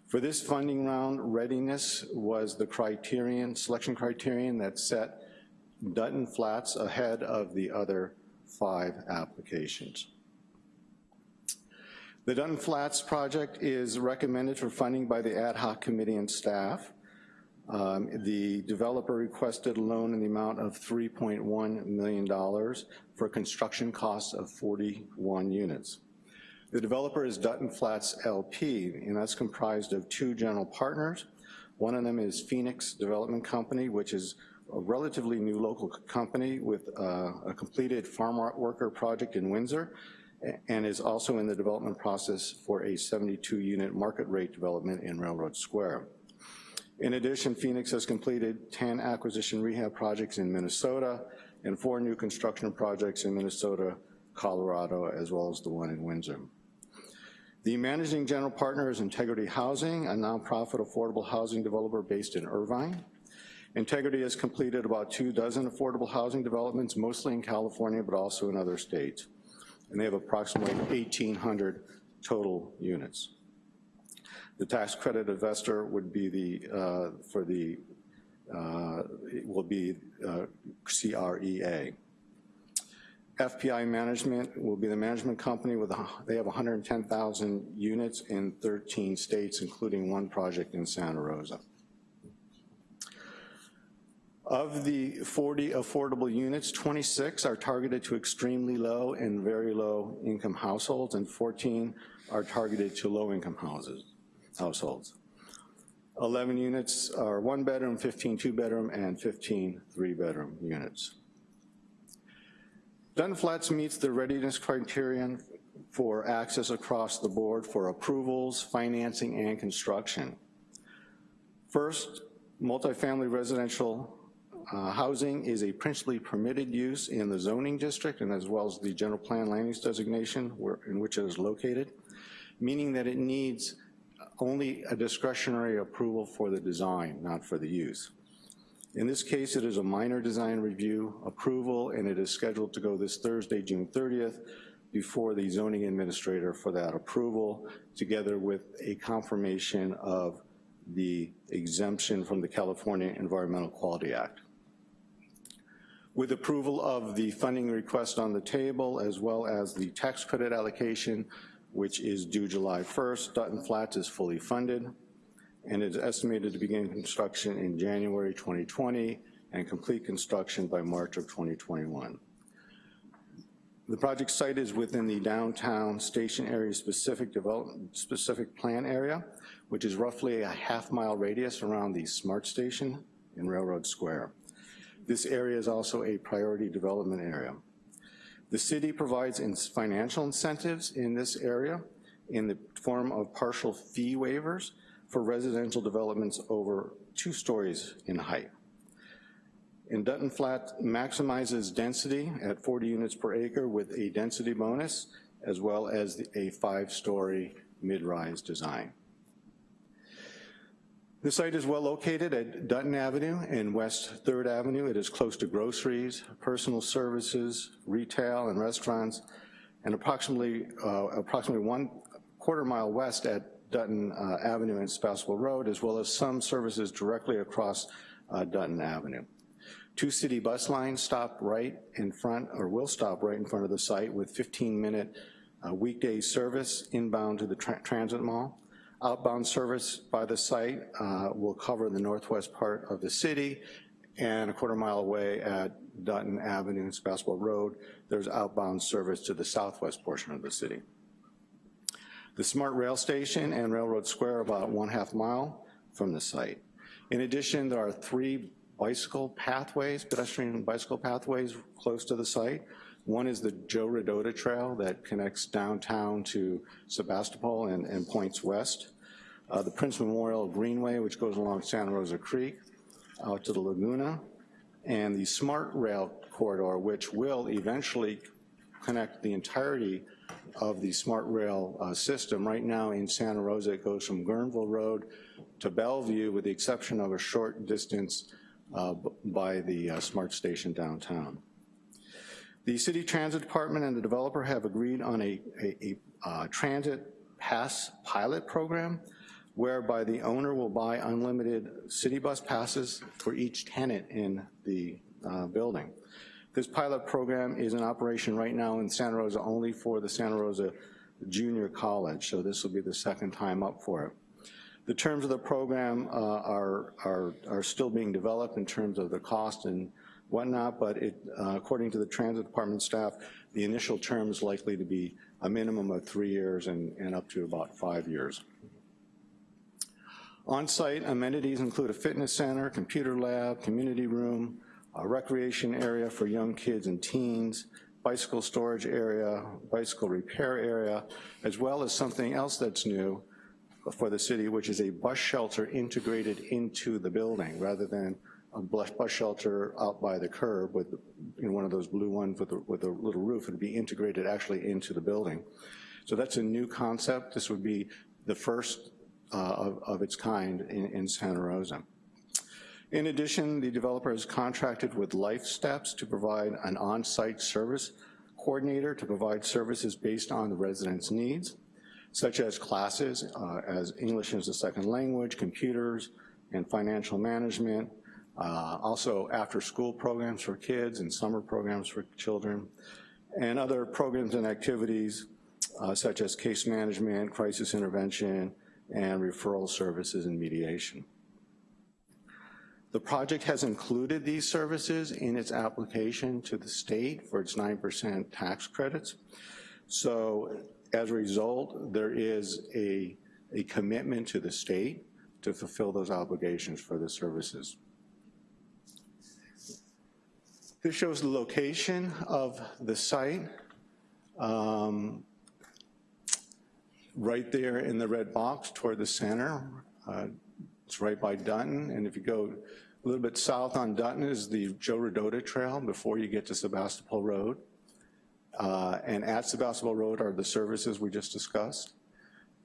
For this funding round, readiness was the criterion, selection criterion that set Dutton Flats ahead of the other five applications. The Dutton Flats project is recommended for funding by the ad hoc committee and staff. Um, the developer requested a loan in the amount of $3.1 million for construction costs of 41 units. The developer is Dutton Flats LP, and that's comprised of two general partners. One of them is Phoenix Development Company, which is a relatively new local company with uh, a completed farm worker project in Windsor, and is also in the development process for a 72-unit market rate development in Railroad Square. In addition, Phoenix has completed 10 acquisition rehab projects in Minnesota and four new construction projects in Minnesota, Colorado, as well as the one in Windsor. The managing general partner is Integrity Housing, a nonprofit affordable housing developer based in Irvine. Integrity has completed about two dozen affordable housing developments, mostly in California, but also in other states. And they have approximately 1,800 total units. The tax credit investor would be the, uh, for the, uh, will be uh, CREA. FPI Management will be the management company with, a, they have 110,000 units in 13 states, including one project in Santa Rosa. Of the 40 affordable units, 26 are targeted to extremely low and very low income households, and 14 are targeted to low income houses, households. 11 units are one bedroom, 15 two bedroom, and 15 three bedroom units. Dutton Flats meets the readiness criterion for access across the board for approvals, financing, and construction. First, multifamily residential uh, housing is a principally permitted use in the zoning district and as well as the general plan land use designation where, in which it is located, meaning that it needs only a discretionary approval for the design, not for the use. In this case, it is a minor design review approval and it is scheduled to go this Thursday, June 30th, before the zoning administrator for that approval, together with a confirmation of the exemption from the California Environmental Quality Act. With approval of the funding request on the table, as well as the tax credit allocation, which is due July 1st, Dutton Flats is fully funded and is estimated to begin construction in January 2020 and complete construction by March of 2021. The project site is within the downtown station area specific development, specific plan area, which is roughly a half mile radius around the SMART station in Railroad Square. This area is also a priority development area. The city provides financial incentives in this area in the form of partial fee waivers for residential developments over two stories in height. In Dutton Flat maximizes density at 40 units per acre with a density bonus, as well as a five-story mid-rise design. The site is well located at Dutton Avenue and West 3rd Avenue. It is close to groceries, personal services, retail, and restaurants, and approximately, uh, approximately one quarter mile west at Dutton uh, Avenue and Sebastopol Road, as well as some services directly across uh, Dutton Avenue. Two city bus lines stop right in front, or will stop right in front of the site with 15-minute uh, weekday service inbound to the tra transit mall. Outbound service by the site uh, will cover the northwest part of the city and a quarter mile away at Dutton Avenue and Sebastopol Road, there's outbound service to the southwest portion of the city. The SMART rail station and Railroad Square about one half mile from the site. In addition, there are three bicycle pathways, pedestrian bicycle pathways close to the site. One is the Joe Rodota Trail that connects downtown to Sebastopol and, and points west. Uh, the Prince Memorial Greenway, which goes along Santa Rosa Creek out to the Laguna, and the Smart Rail Corridor, which will eventually connect the entirety of the smart rail uh, system. Right now in Santa Rosa, it goes from Guerneville Road to Bellevue with the exception of a short distance uh, by the uh, smart station downtown. The City Transit Department and the developer have agreed on a, a, a uh, transit pass pilot program whereby the owner will buy unlimited city bus passes for each tenant in the uh, building. This pilot program is in operation right now in Santa Rosa only for the Santa Rosa Junior College, so this will be the second time up for it. The terms of the program uh, are, are, are still being developed in terms of the cost and whatnot, but it, uh, according to the transit department staff, the initial term is likely to be a minimum of three years and, and up to about five years. On-site amenities include a fitness center, computer lab, community room, a recreation area for young kids and teens, bicycle storage area, bicycle repair area, as well as something else that's new for the city, which is a bus shelter integrated into the building rather than a bus shelter out by the curb with you know, one of those blue ones with a, with a little roof. It'd be integrated actually into the building. So that's a new concept. This would be the first uh, of, of, its kind in, in Santa Rosa. In addition, the developer has contracted with LifeSTEPS to provide an on-site service coordinator to provide services based on the residents' needs, such as classes uh, as English as a second language, computers, and financial management, uh, also after-school programs for kids and summer programs for children, and other programs and activities uh, such as case management, crisis intervention, and referral services and mediation. The project has included these services in its application to the state for its 9% tax credits. So as a result, there is a, a commitment to the state to fulfill those obligations for the services. This shows the location of the site. Um, right there in the red box toward the center. Uh, it's right by Dutton, and if you go a little bit south on Dutton is the Joe Rodota Trail before you get to Sebastopol Road. Uh, and at Sebastopol Road are the services we just discussed.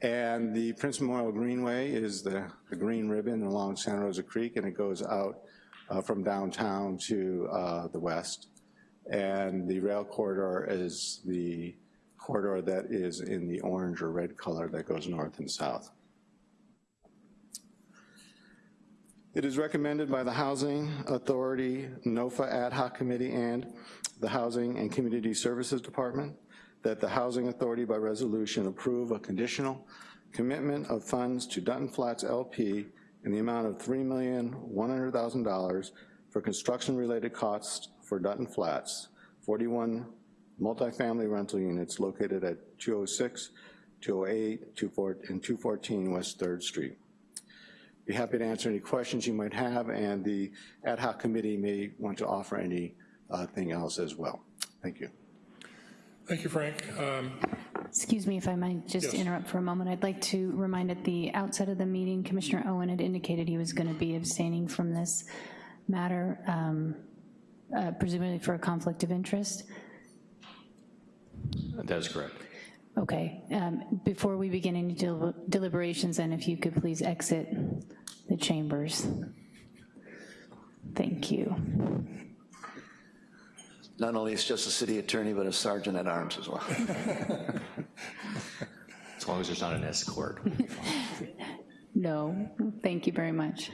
And the Prince Memorial Greenway is the, the green ribbon along Santa Rosa Creek, and it goes out uh, from downtown to uh, the west. And the rail corridor is the corridor that is in the orange or red color that goes north and south. It is recommended by the Housing Authority, NOFA Ad Hoc Committee, and the Housing and Community Services Department that the Housing Authority by resolution approve a conditional commitment of funds to Dutton Flats LP in the amount of $3,100,000 for construction-related costs for Dutton Flats, 41 multifamily rental units located at 206, 208, and 214 West 3rd Street. Be happy to answer any questions you might have, and the ad hoc committee may want to offer anything uh, else as well. Thank you. Thank you, Frank. Um, Excuse me if I might just yes. interrupt for a moment. I'd like to remind at the outset of the meeting, Commissioner Owen had indicated he was going to be abstaining from this matter, um, uh, presumably for a conflict of interest. That is correct. Okay, um, before we begin any del deliberations, then if you could please exit the chambers. Thank you. Not only is just a city attorney, but a sergeant at arms as well. As long as there's not an escort. No, thank you very much.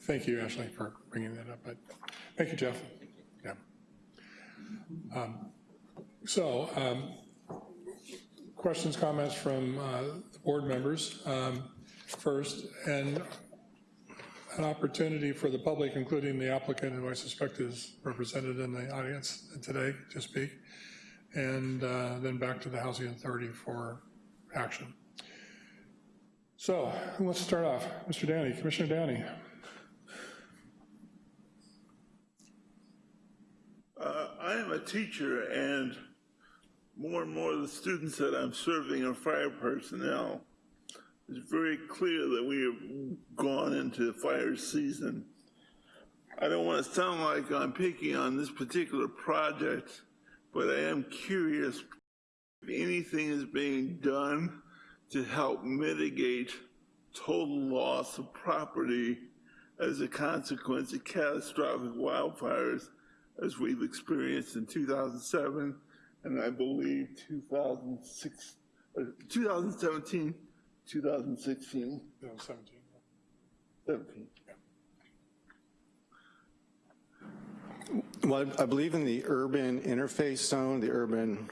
Thank you, Ashley, for bringing that up. But thank you, Jeff. Yeah. Um, so, um, questions, comments from uh, the board members um, first, and an opportunity for the public, including the applicant, who I suspect is represented in the audience today to speak, and uh, then back to the Housing Authority for action. So, who wants to start off. Mr. Downey, Commissioner Downey. Uh, I am a teacher and more and more of the students that I'm serving are fire personnel. It's very clear that we have gone into fire season. I don't want to sound like I'm picking on this particular project, but I am curious if anything is being done to help mitigate total loss of property as a consequence of catastrophic wildfires as we've experienced in 2007 and I believe 2006, uh, 2017, 2016, 2017. 17. Well, I believe in the urban interface zone, the urban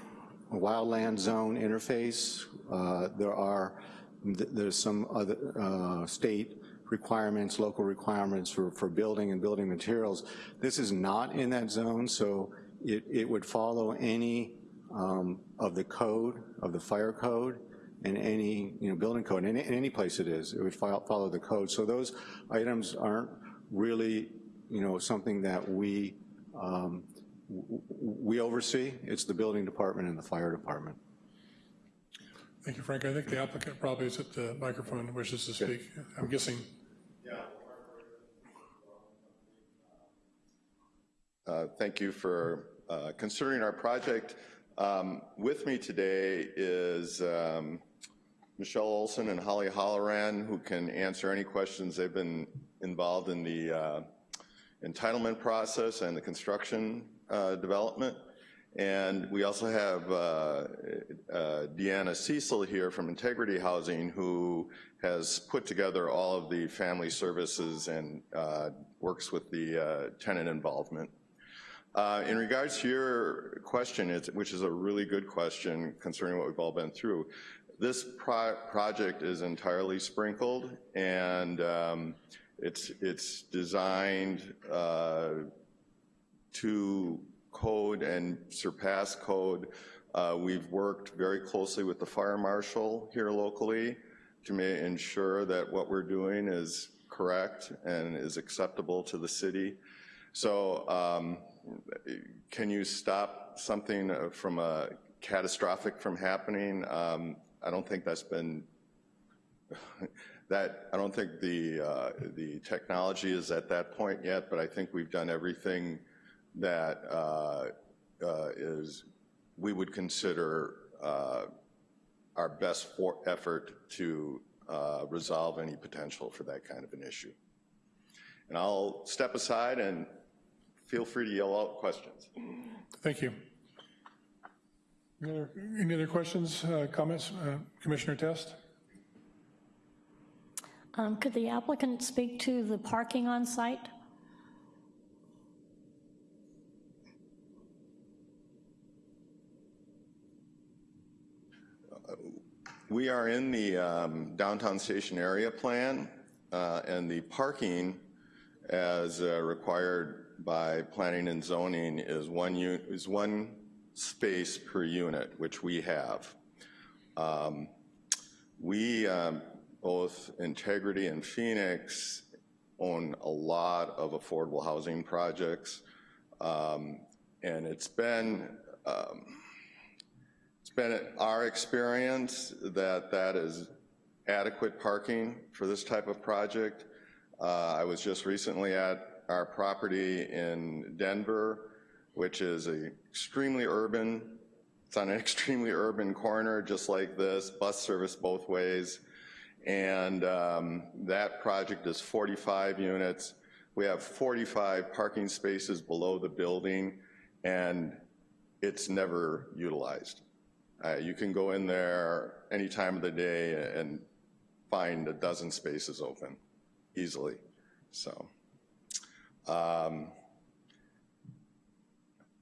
wildland zone interface, uh, there are, there's some other uh, state requirements, local requirements for, for building and building materials. This is not in that zone, so it, it would follow any um, of the code, of the fire code, and any, you know, building code, in, in any place it is, it would follow, follow the code. So those items aren't really, you know, something that we, um, we oversee. It's the building department and the fire department. Thank you, Frank. I think the applicant probably is at the microphone and wishes to speak. I'm guessing. Uh, thank you for uh, considering our project. Um, with me today is um, Michelle Olson and Holly Holloran, who can answer any questions. They've been involved in the uh, entitlement process and the construction uh, development. And we also have uh, uh, Deanna Cecil here from Integrity Housing, who has put together all of the family services and uh, works with the uh, tenant involvement. Uh, in regards to your question, which is a really good question concerning what we've all been through, this pro project is entirely sprinkled and um, it's, it's designed uh, to code and surpass code. Uh, we've worked very closely with the fire marshal here locally to ensure that what we're doing is correct and is acceptable to the city. So um, can you stop something uh, from a catastrophic from happening? Um, I don't think that's been, that, I don't think the, uh, the technology is at that point yet, but I think we've done everything that uh, uh, is, we would consider uh, our best effort to uh, resolve any potential for that kind of an issue. And I'll step aside and feel free to yell out questions. Thank you. Any other, any other questions, uh, comments? Uh, Commissioner Test? Um, could the applicant speak to the parking on site? We are in the um, downtown station area plan, uh, and the parking as uh, required by planning and zoning is one, is one space per unit, which we have. Um, we, um, both Integrity and Phoenix, own a lot of affordable housing projects. Um, and it's been, um, it's been our experience that that is adequate parking for this type of project. Uh, I was just recently at our property in Denver, which is a extremely urban, it's on an extremely urban corner just like this, bus service both ways. And um, that project is 45 units. We have 45 parking spaces below the building and it's never utilized. Uh, you can go in there any time of the day and find a dozen spaces open easily, so. Um,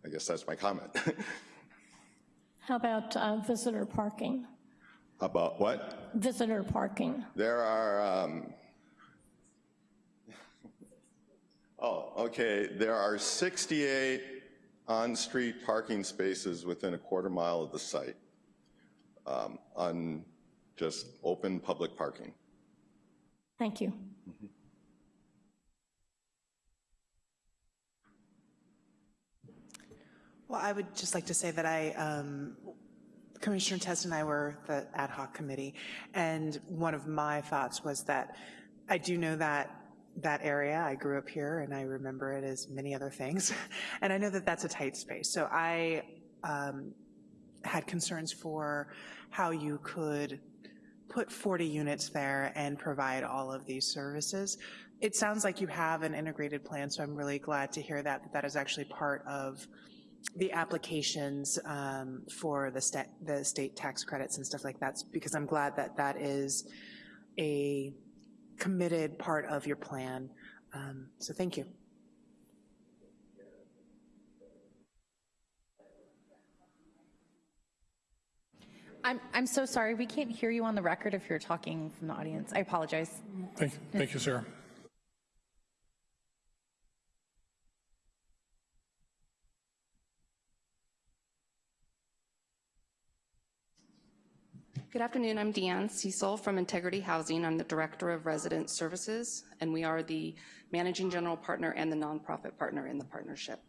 I guess that's my comment. How about uh, visitor parking? About what? Visitor parking. There are, um, oh, okay, there are 68 on-street parking spaces within a quarter mile of the site um, on just open public parking. Thank you. Mm -hmm. Well, I would just like to say that I, um, Commissioner Test and I were the ad hoc committee, and one of my thoughts was that I do know that that area, I grew up here and I remember it as many other things, and I know that that's a tight space. So I um, had concerns for how you could put 40 units there and provide all of these services. It sounds like you have an integrated plan, so I'm really glad to hear that, that that is actually part of the applications um, for the, sta- the state tax credits and stuff like that, because I'm glad that that is a committed part of your plan. Um, So thank you. I'm, I'm so sorry, we can't hear you on the record if you're talking from the audience. I apologize. Thank, you, thank you, Sarah. Good afternoon, I'm Deanne Cecil from Integrity Housing. I'm the Director of Resident Services, and we are the Managing General Partner and the nonprofit partner in the partnership.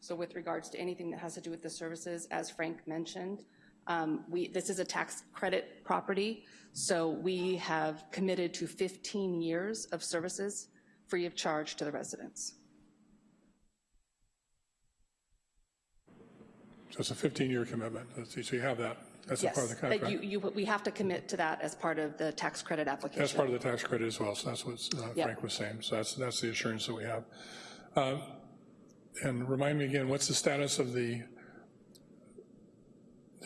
So with regards to anything that has to do with the services, as Frank mentioned, um, we, this is a tax credit property, so we have committed to 15 years of services free of charge to the residents. So it's a 15-year commitment. So you have that. That's a part of the Yes, contract. you, you, we have to commit to that as part of the tax credit application. That's part of the tax credit as well, so that's what uh, Yep. Frank was saying. So that's, that's the assurance that we have. Uh, And remind me again, what's the status of the,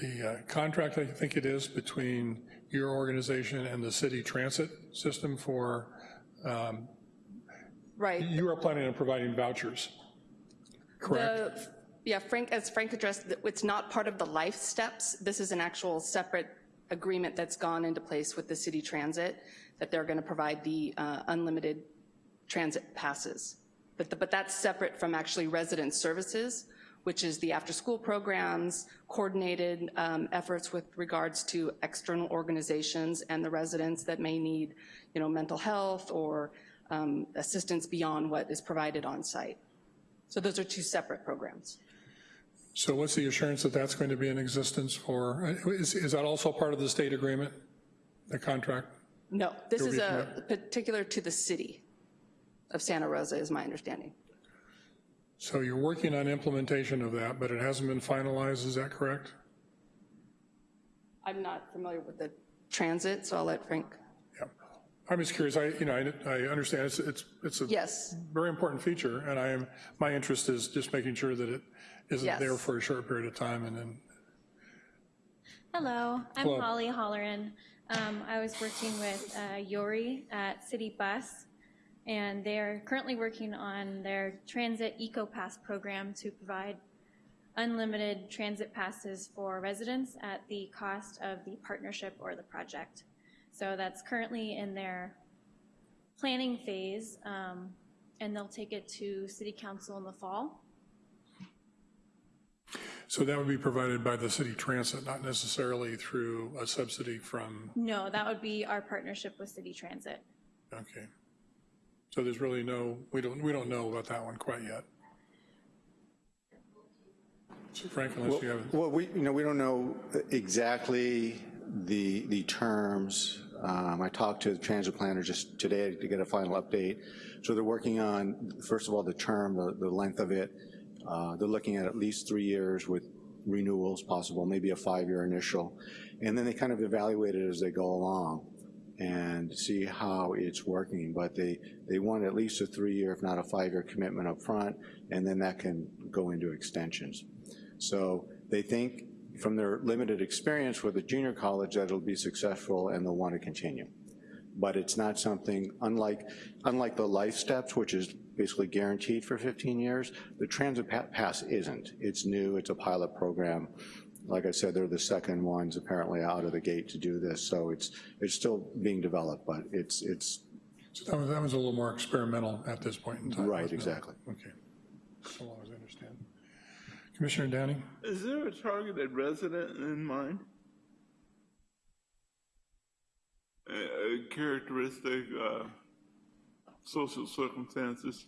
the uh, contract, I think it is, between your organization and the city transit system for, um, Right. you are planning on providing vouchers, correct? The- Yeah, Frank, as Frank addressed, it's not part of the LifeSTEPS. This is an actual separate agreement that's gone into place with the city transit, that they're going to provide the uh, unlimited transit passes. But, the- but that's separate from actually resident services, which is the after-school programs, coordinated um, efforts with regards to external organizations and the residents that may need, you know, mental health or um, assistance beyond what is provided on site. So those are two separate programs. So what's the assurance that that's going to be in existence for, is, is that also part of the state agreement, the contract? No, this You'll is a particular to the city of Santa Rosa, is my understanding. So you're working on implementation of that, but it hasn't been finalized, is that correct? I'm not familiar with the transit, so I'll let Frank. Yeah, I'm just curious, I, you know, I, I understand it's, it's, it's a Yes. very important feature, and I am, my interest is just making sure that it isn't Yes. there for a short period of time and then, Hello, I'm Hello. Holly Holleran. Um, I was working with uh, Yori at City Bus, and they're currently working on their Transit Eco Pass program to provide unlimited transit passes for residents at the cost of the partnership or the project. So that's currently in their planning phase, um, and they'll take it to City Council in the fall. So that would be provided by the city transit, not necessarily through a subsidy from, No, that would be our partnership with City Transit. okay. So there's really no, we don't, we don't know about that one quite yet. Frank, unless you have, Well, we, you know, we don't know exactly the, the terms. Um, I talked to the transit planner just today to get a final update. So they're working on, first of all, the term, the, the length of it. Uh, They're looking at at least three years with renewals possible, maybe a five-year initial. And then they kind of evaluate it as they go along and see how it's working. But they, they want at least a three-year, if not a five-year commitment up front, and then that can go into extensions. So they think from their limited experience with the junior college that it'll be successful and they'll want to continue. But it's not something, unlike, unlike the LifeSTEPS, which is basically guaranteed for 15 years, the transit pa- pass isn't. It's new, it's a pilot program. Like I said, they're the second ones apparently out of the gate to do this, so it's, it's still being developed, but it's, it's. so that was, that was a little more experimental at this point in time. Right, wasn't it? exactly. Okay, so long as I understand. Commissioner Downing? Is there a targeted resident in mind? A, a characteristic, uh, social circumstances?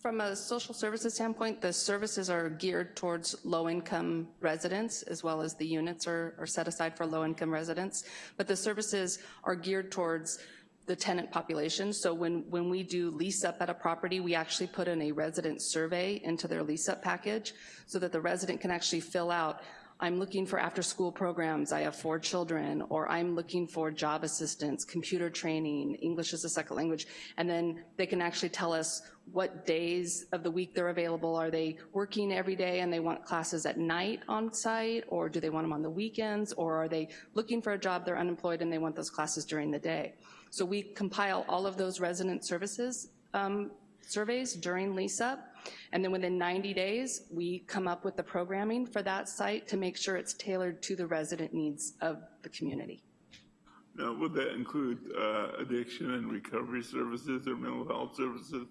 From a social services standpoint, the services are geared towards low-income residents, as well as the units are, are set aside for low-income residents. But the services are geared towards the tenant population. So when, when we do lease up at a property, we actually put in a resident survey into their lease up package so that the resident can actually fill out, I'm looking for after-school programs, I have four children, or I'm looking for job assistance, computer training, English as a second language, and then they can actually tell us what days of the week they're available. Are they working every day and they want classes at night on site, or do they want them on the weekends, or are they looking for a job, they're unemployed, and they want those classes during the day? So we compile all of those resident services um, surveys during lease up, and then within 90 days, we come up with the programming for that site to make sure it's tailored to the resident needs of the community. Now, would that include uh, addiction and recovery services or mental health services?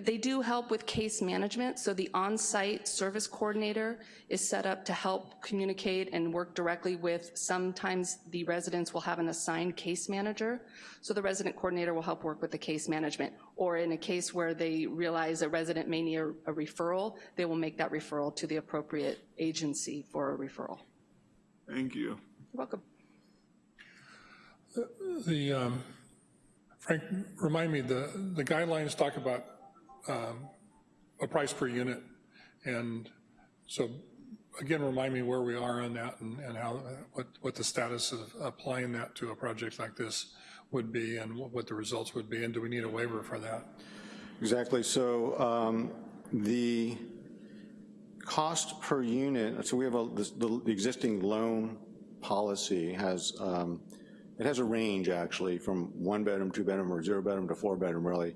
They do help with case management, so the on-site service coordinator is set up to help communicate and work directly with, sometimes the residents will have an assigned case manager, so the resident coordinator will help work with the case management. Or in a case where they realize a resident may need a, a referral, they will make that referral to the appropriate agency for a referral. Thank you. You're welcome. The, um, Frank, remind me, the, the guidelines talk about um, a price per unit. And so again, remind me where we are on that and, and how, what, what the status of applying that to a project like this would be and what, the results would be, and do we need a waiver for that? Exactly, so um, the cost per unit, so we have a, the, the existing loan policy has, um, it has a range actually from one bedroom, two bedroom, or zero bedroom to four bedroom really.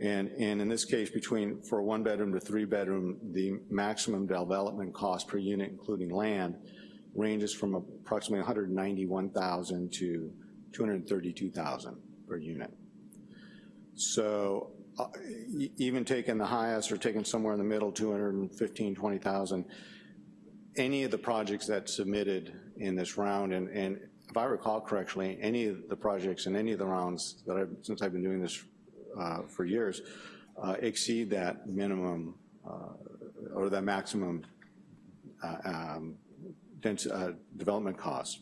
And, and in this case, between, for one bedroom to three bedroom, the maximum development cost per unit, including land, ranges from approximately 191,000 to 232,000 per unit. So uh, even taking the highest or taking somewhere in the middle, 215, 20,000, any of the projects that submitted in this round, and, and if I recall correctly, any of the projects in any of the rounds that I've, since I've been doing this uh, for years, uh, exceed that minimum uh, or that maximum uh, um, dens- uh, development cost.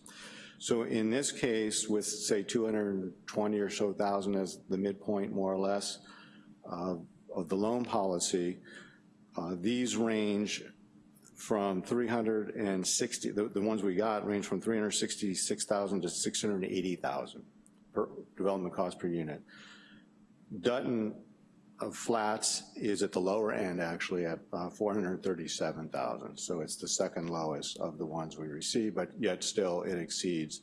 So in this case, with say 220 or so thousand as the midpoint more or less uh, of the loan policy, these range from 360, the, the ones we got range from 366,000 to 680,000 per development cost per unit. Dutton of flats is at the lower end actually at uh, 437,000. So it's the second lowest of the ones we receive, but yet still it exceeds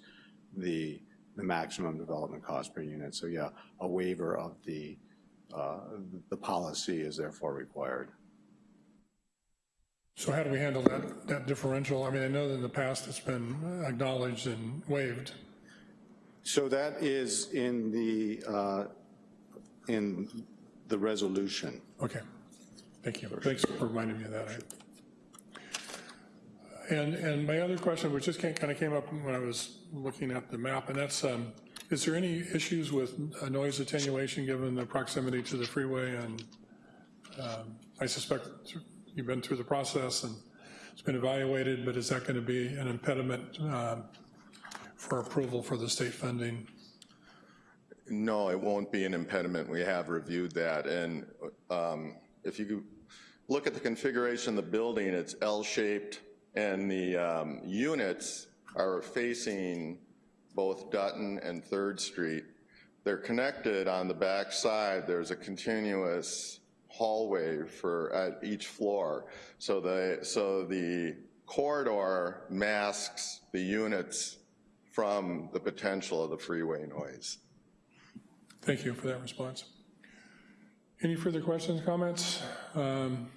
the, the maximum development cost per unit. So yeah, a waiver of the, uh, the policy is therefore required. So how do we handle that, that differential? I mean, I know that in the past it's been acknowledged and waived. So that is in the, uh, in the resolution. Okay, thank you. Thanks for reminding me of that. And, and my other question, which just kind of came up when I was looking at the map, and that's, um, is there any issues with noise attenuation given the proximity to the freeway? And um, I suspect you've been through the process and it's been evaluated, but is that going to be an impediment um, for approval for the state funding? No, it won't be an impediment. We have reviewed that. And um, if you look at the configuration of the building, it's L-shaped, and the um, units are facing both Dutton and Third Street. They're connected on the back side. There's a continuous hallway for at each floor. So the so the corridor masks the units from the potential of the freeway noise. Thank you for that response. Any further questions, comments? Um,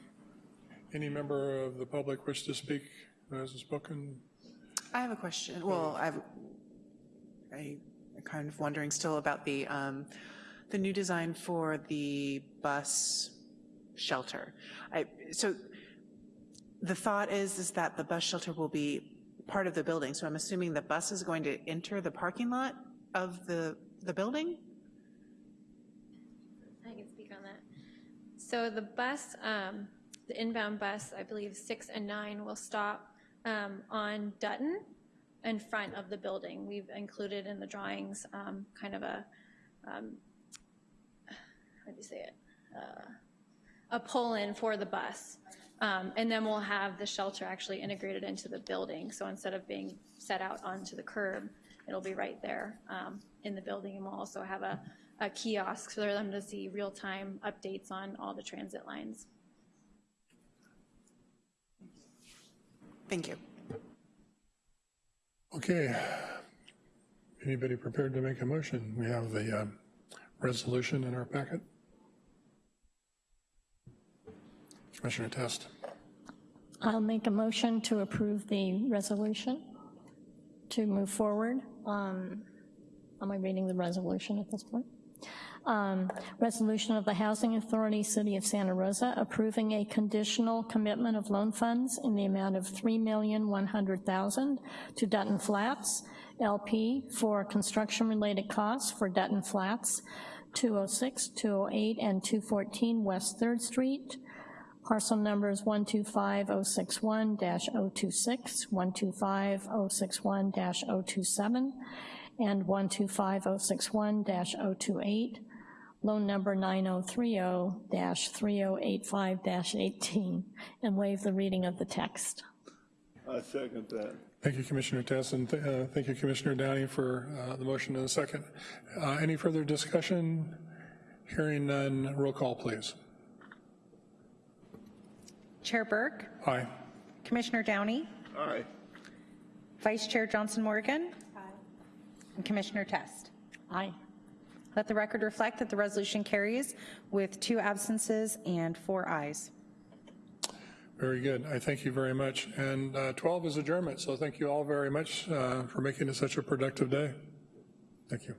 Any member of the public wish to speak who hasn't spoken? I have a question. Well, I've, I, I'm kind of wondering still about the, um, the new design for the bus shelter. I, so the thought is, is that the bus shelter will be part of the building. So I'm assuming the bus is going to enter the parking lot of the, the building? I can speak on that. So the bus, um, the inbound bus, I believe six and nine will stop um, on Dutton in front of the building. We've included in the drawings um, kind of a um, how do you say it? Uh, A pull-in for the bus. Um, And then we'll have the shelter actually integrated into the building. So instead of being set out onto the curb, it'll be right there um, in the building. And we'll also have a a kiosk for them to see real-time updates on all the transit lines. Thank you. Okay. Anybody prepared to make a motion? We have the um, resolution in our packet. Commissioner Test. I'll make a motion to approve the resolution to move forward. Um, Am I reading the resolution at this point? Um, Resolution of the Housing Authority, City of Santa Rosa, approving a conditional commitment of loan funds in the amount of 3,100,000 to Dutton Flats LP for construction-related costs for Dutton Flats, 206, 208, and 214 West 3rd Street, Parcel numbers 125061-026, 125061-027, and 125061-028, loan number 9030-3085-18, and waive the reading of the text. I second that. Thank you, Commissioner Test, and th- uh, thank you, Commissioner Downey, for uh, the motion in the second. Uh, Any further discussion? Hearing none, roll call, please. Chair Burke, Aye. Commissioner Downey, Aye. Vice Chair Johnson Morgan, and Commissioner Test. Aye. Let the record reflect that the resolution carries with two absences and four ayes. Very good. I thank you very much. And uh, 12 is adjournment, so thank you all very much uh, for making it such a productive day. Thank you.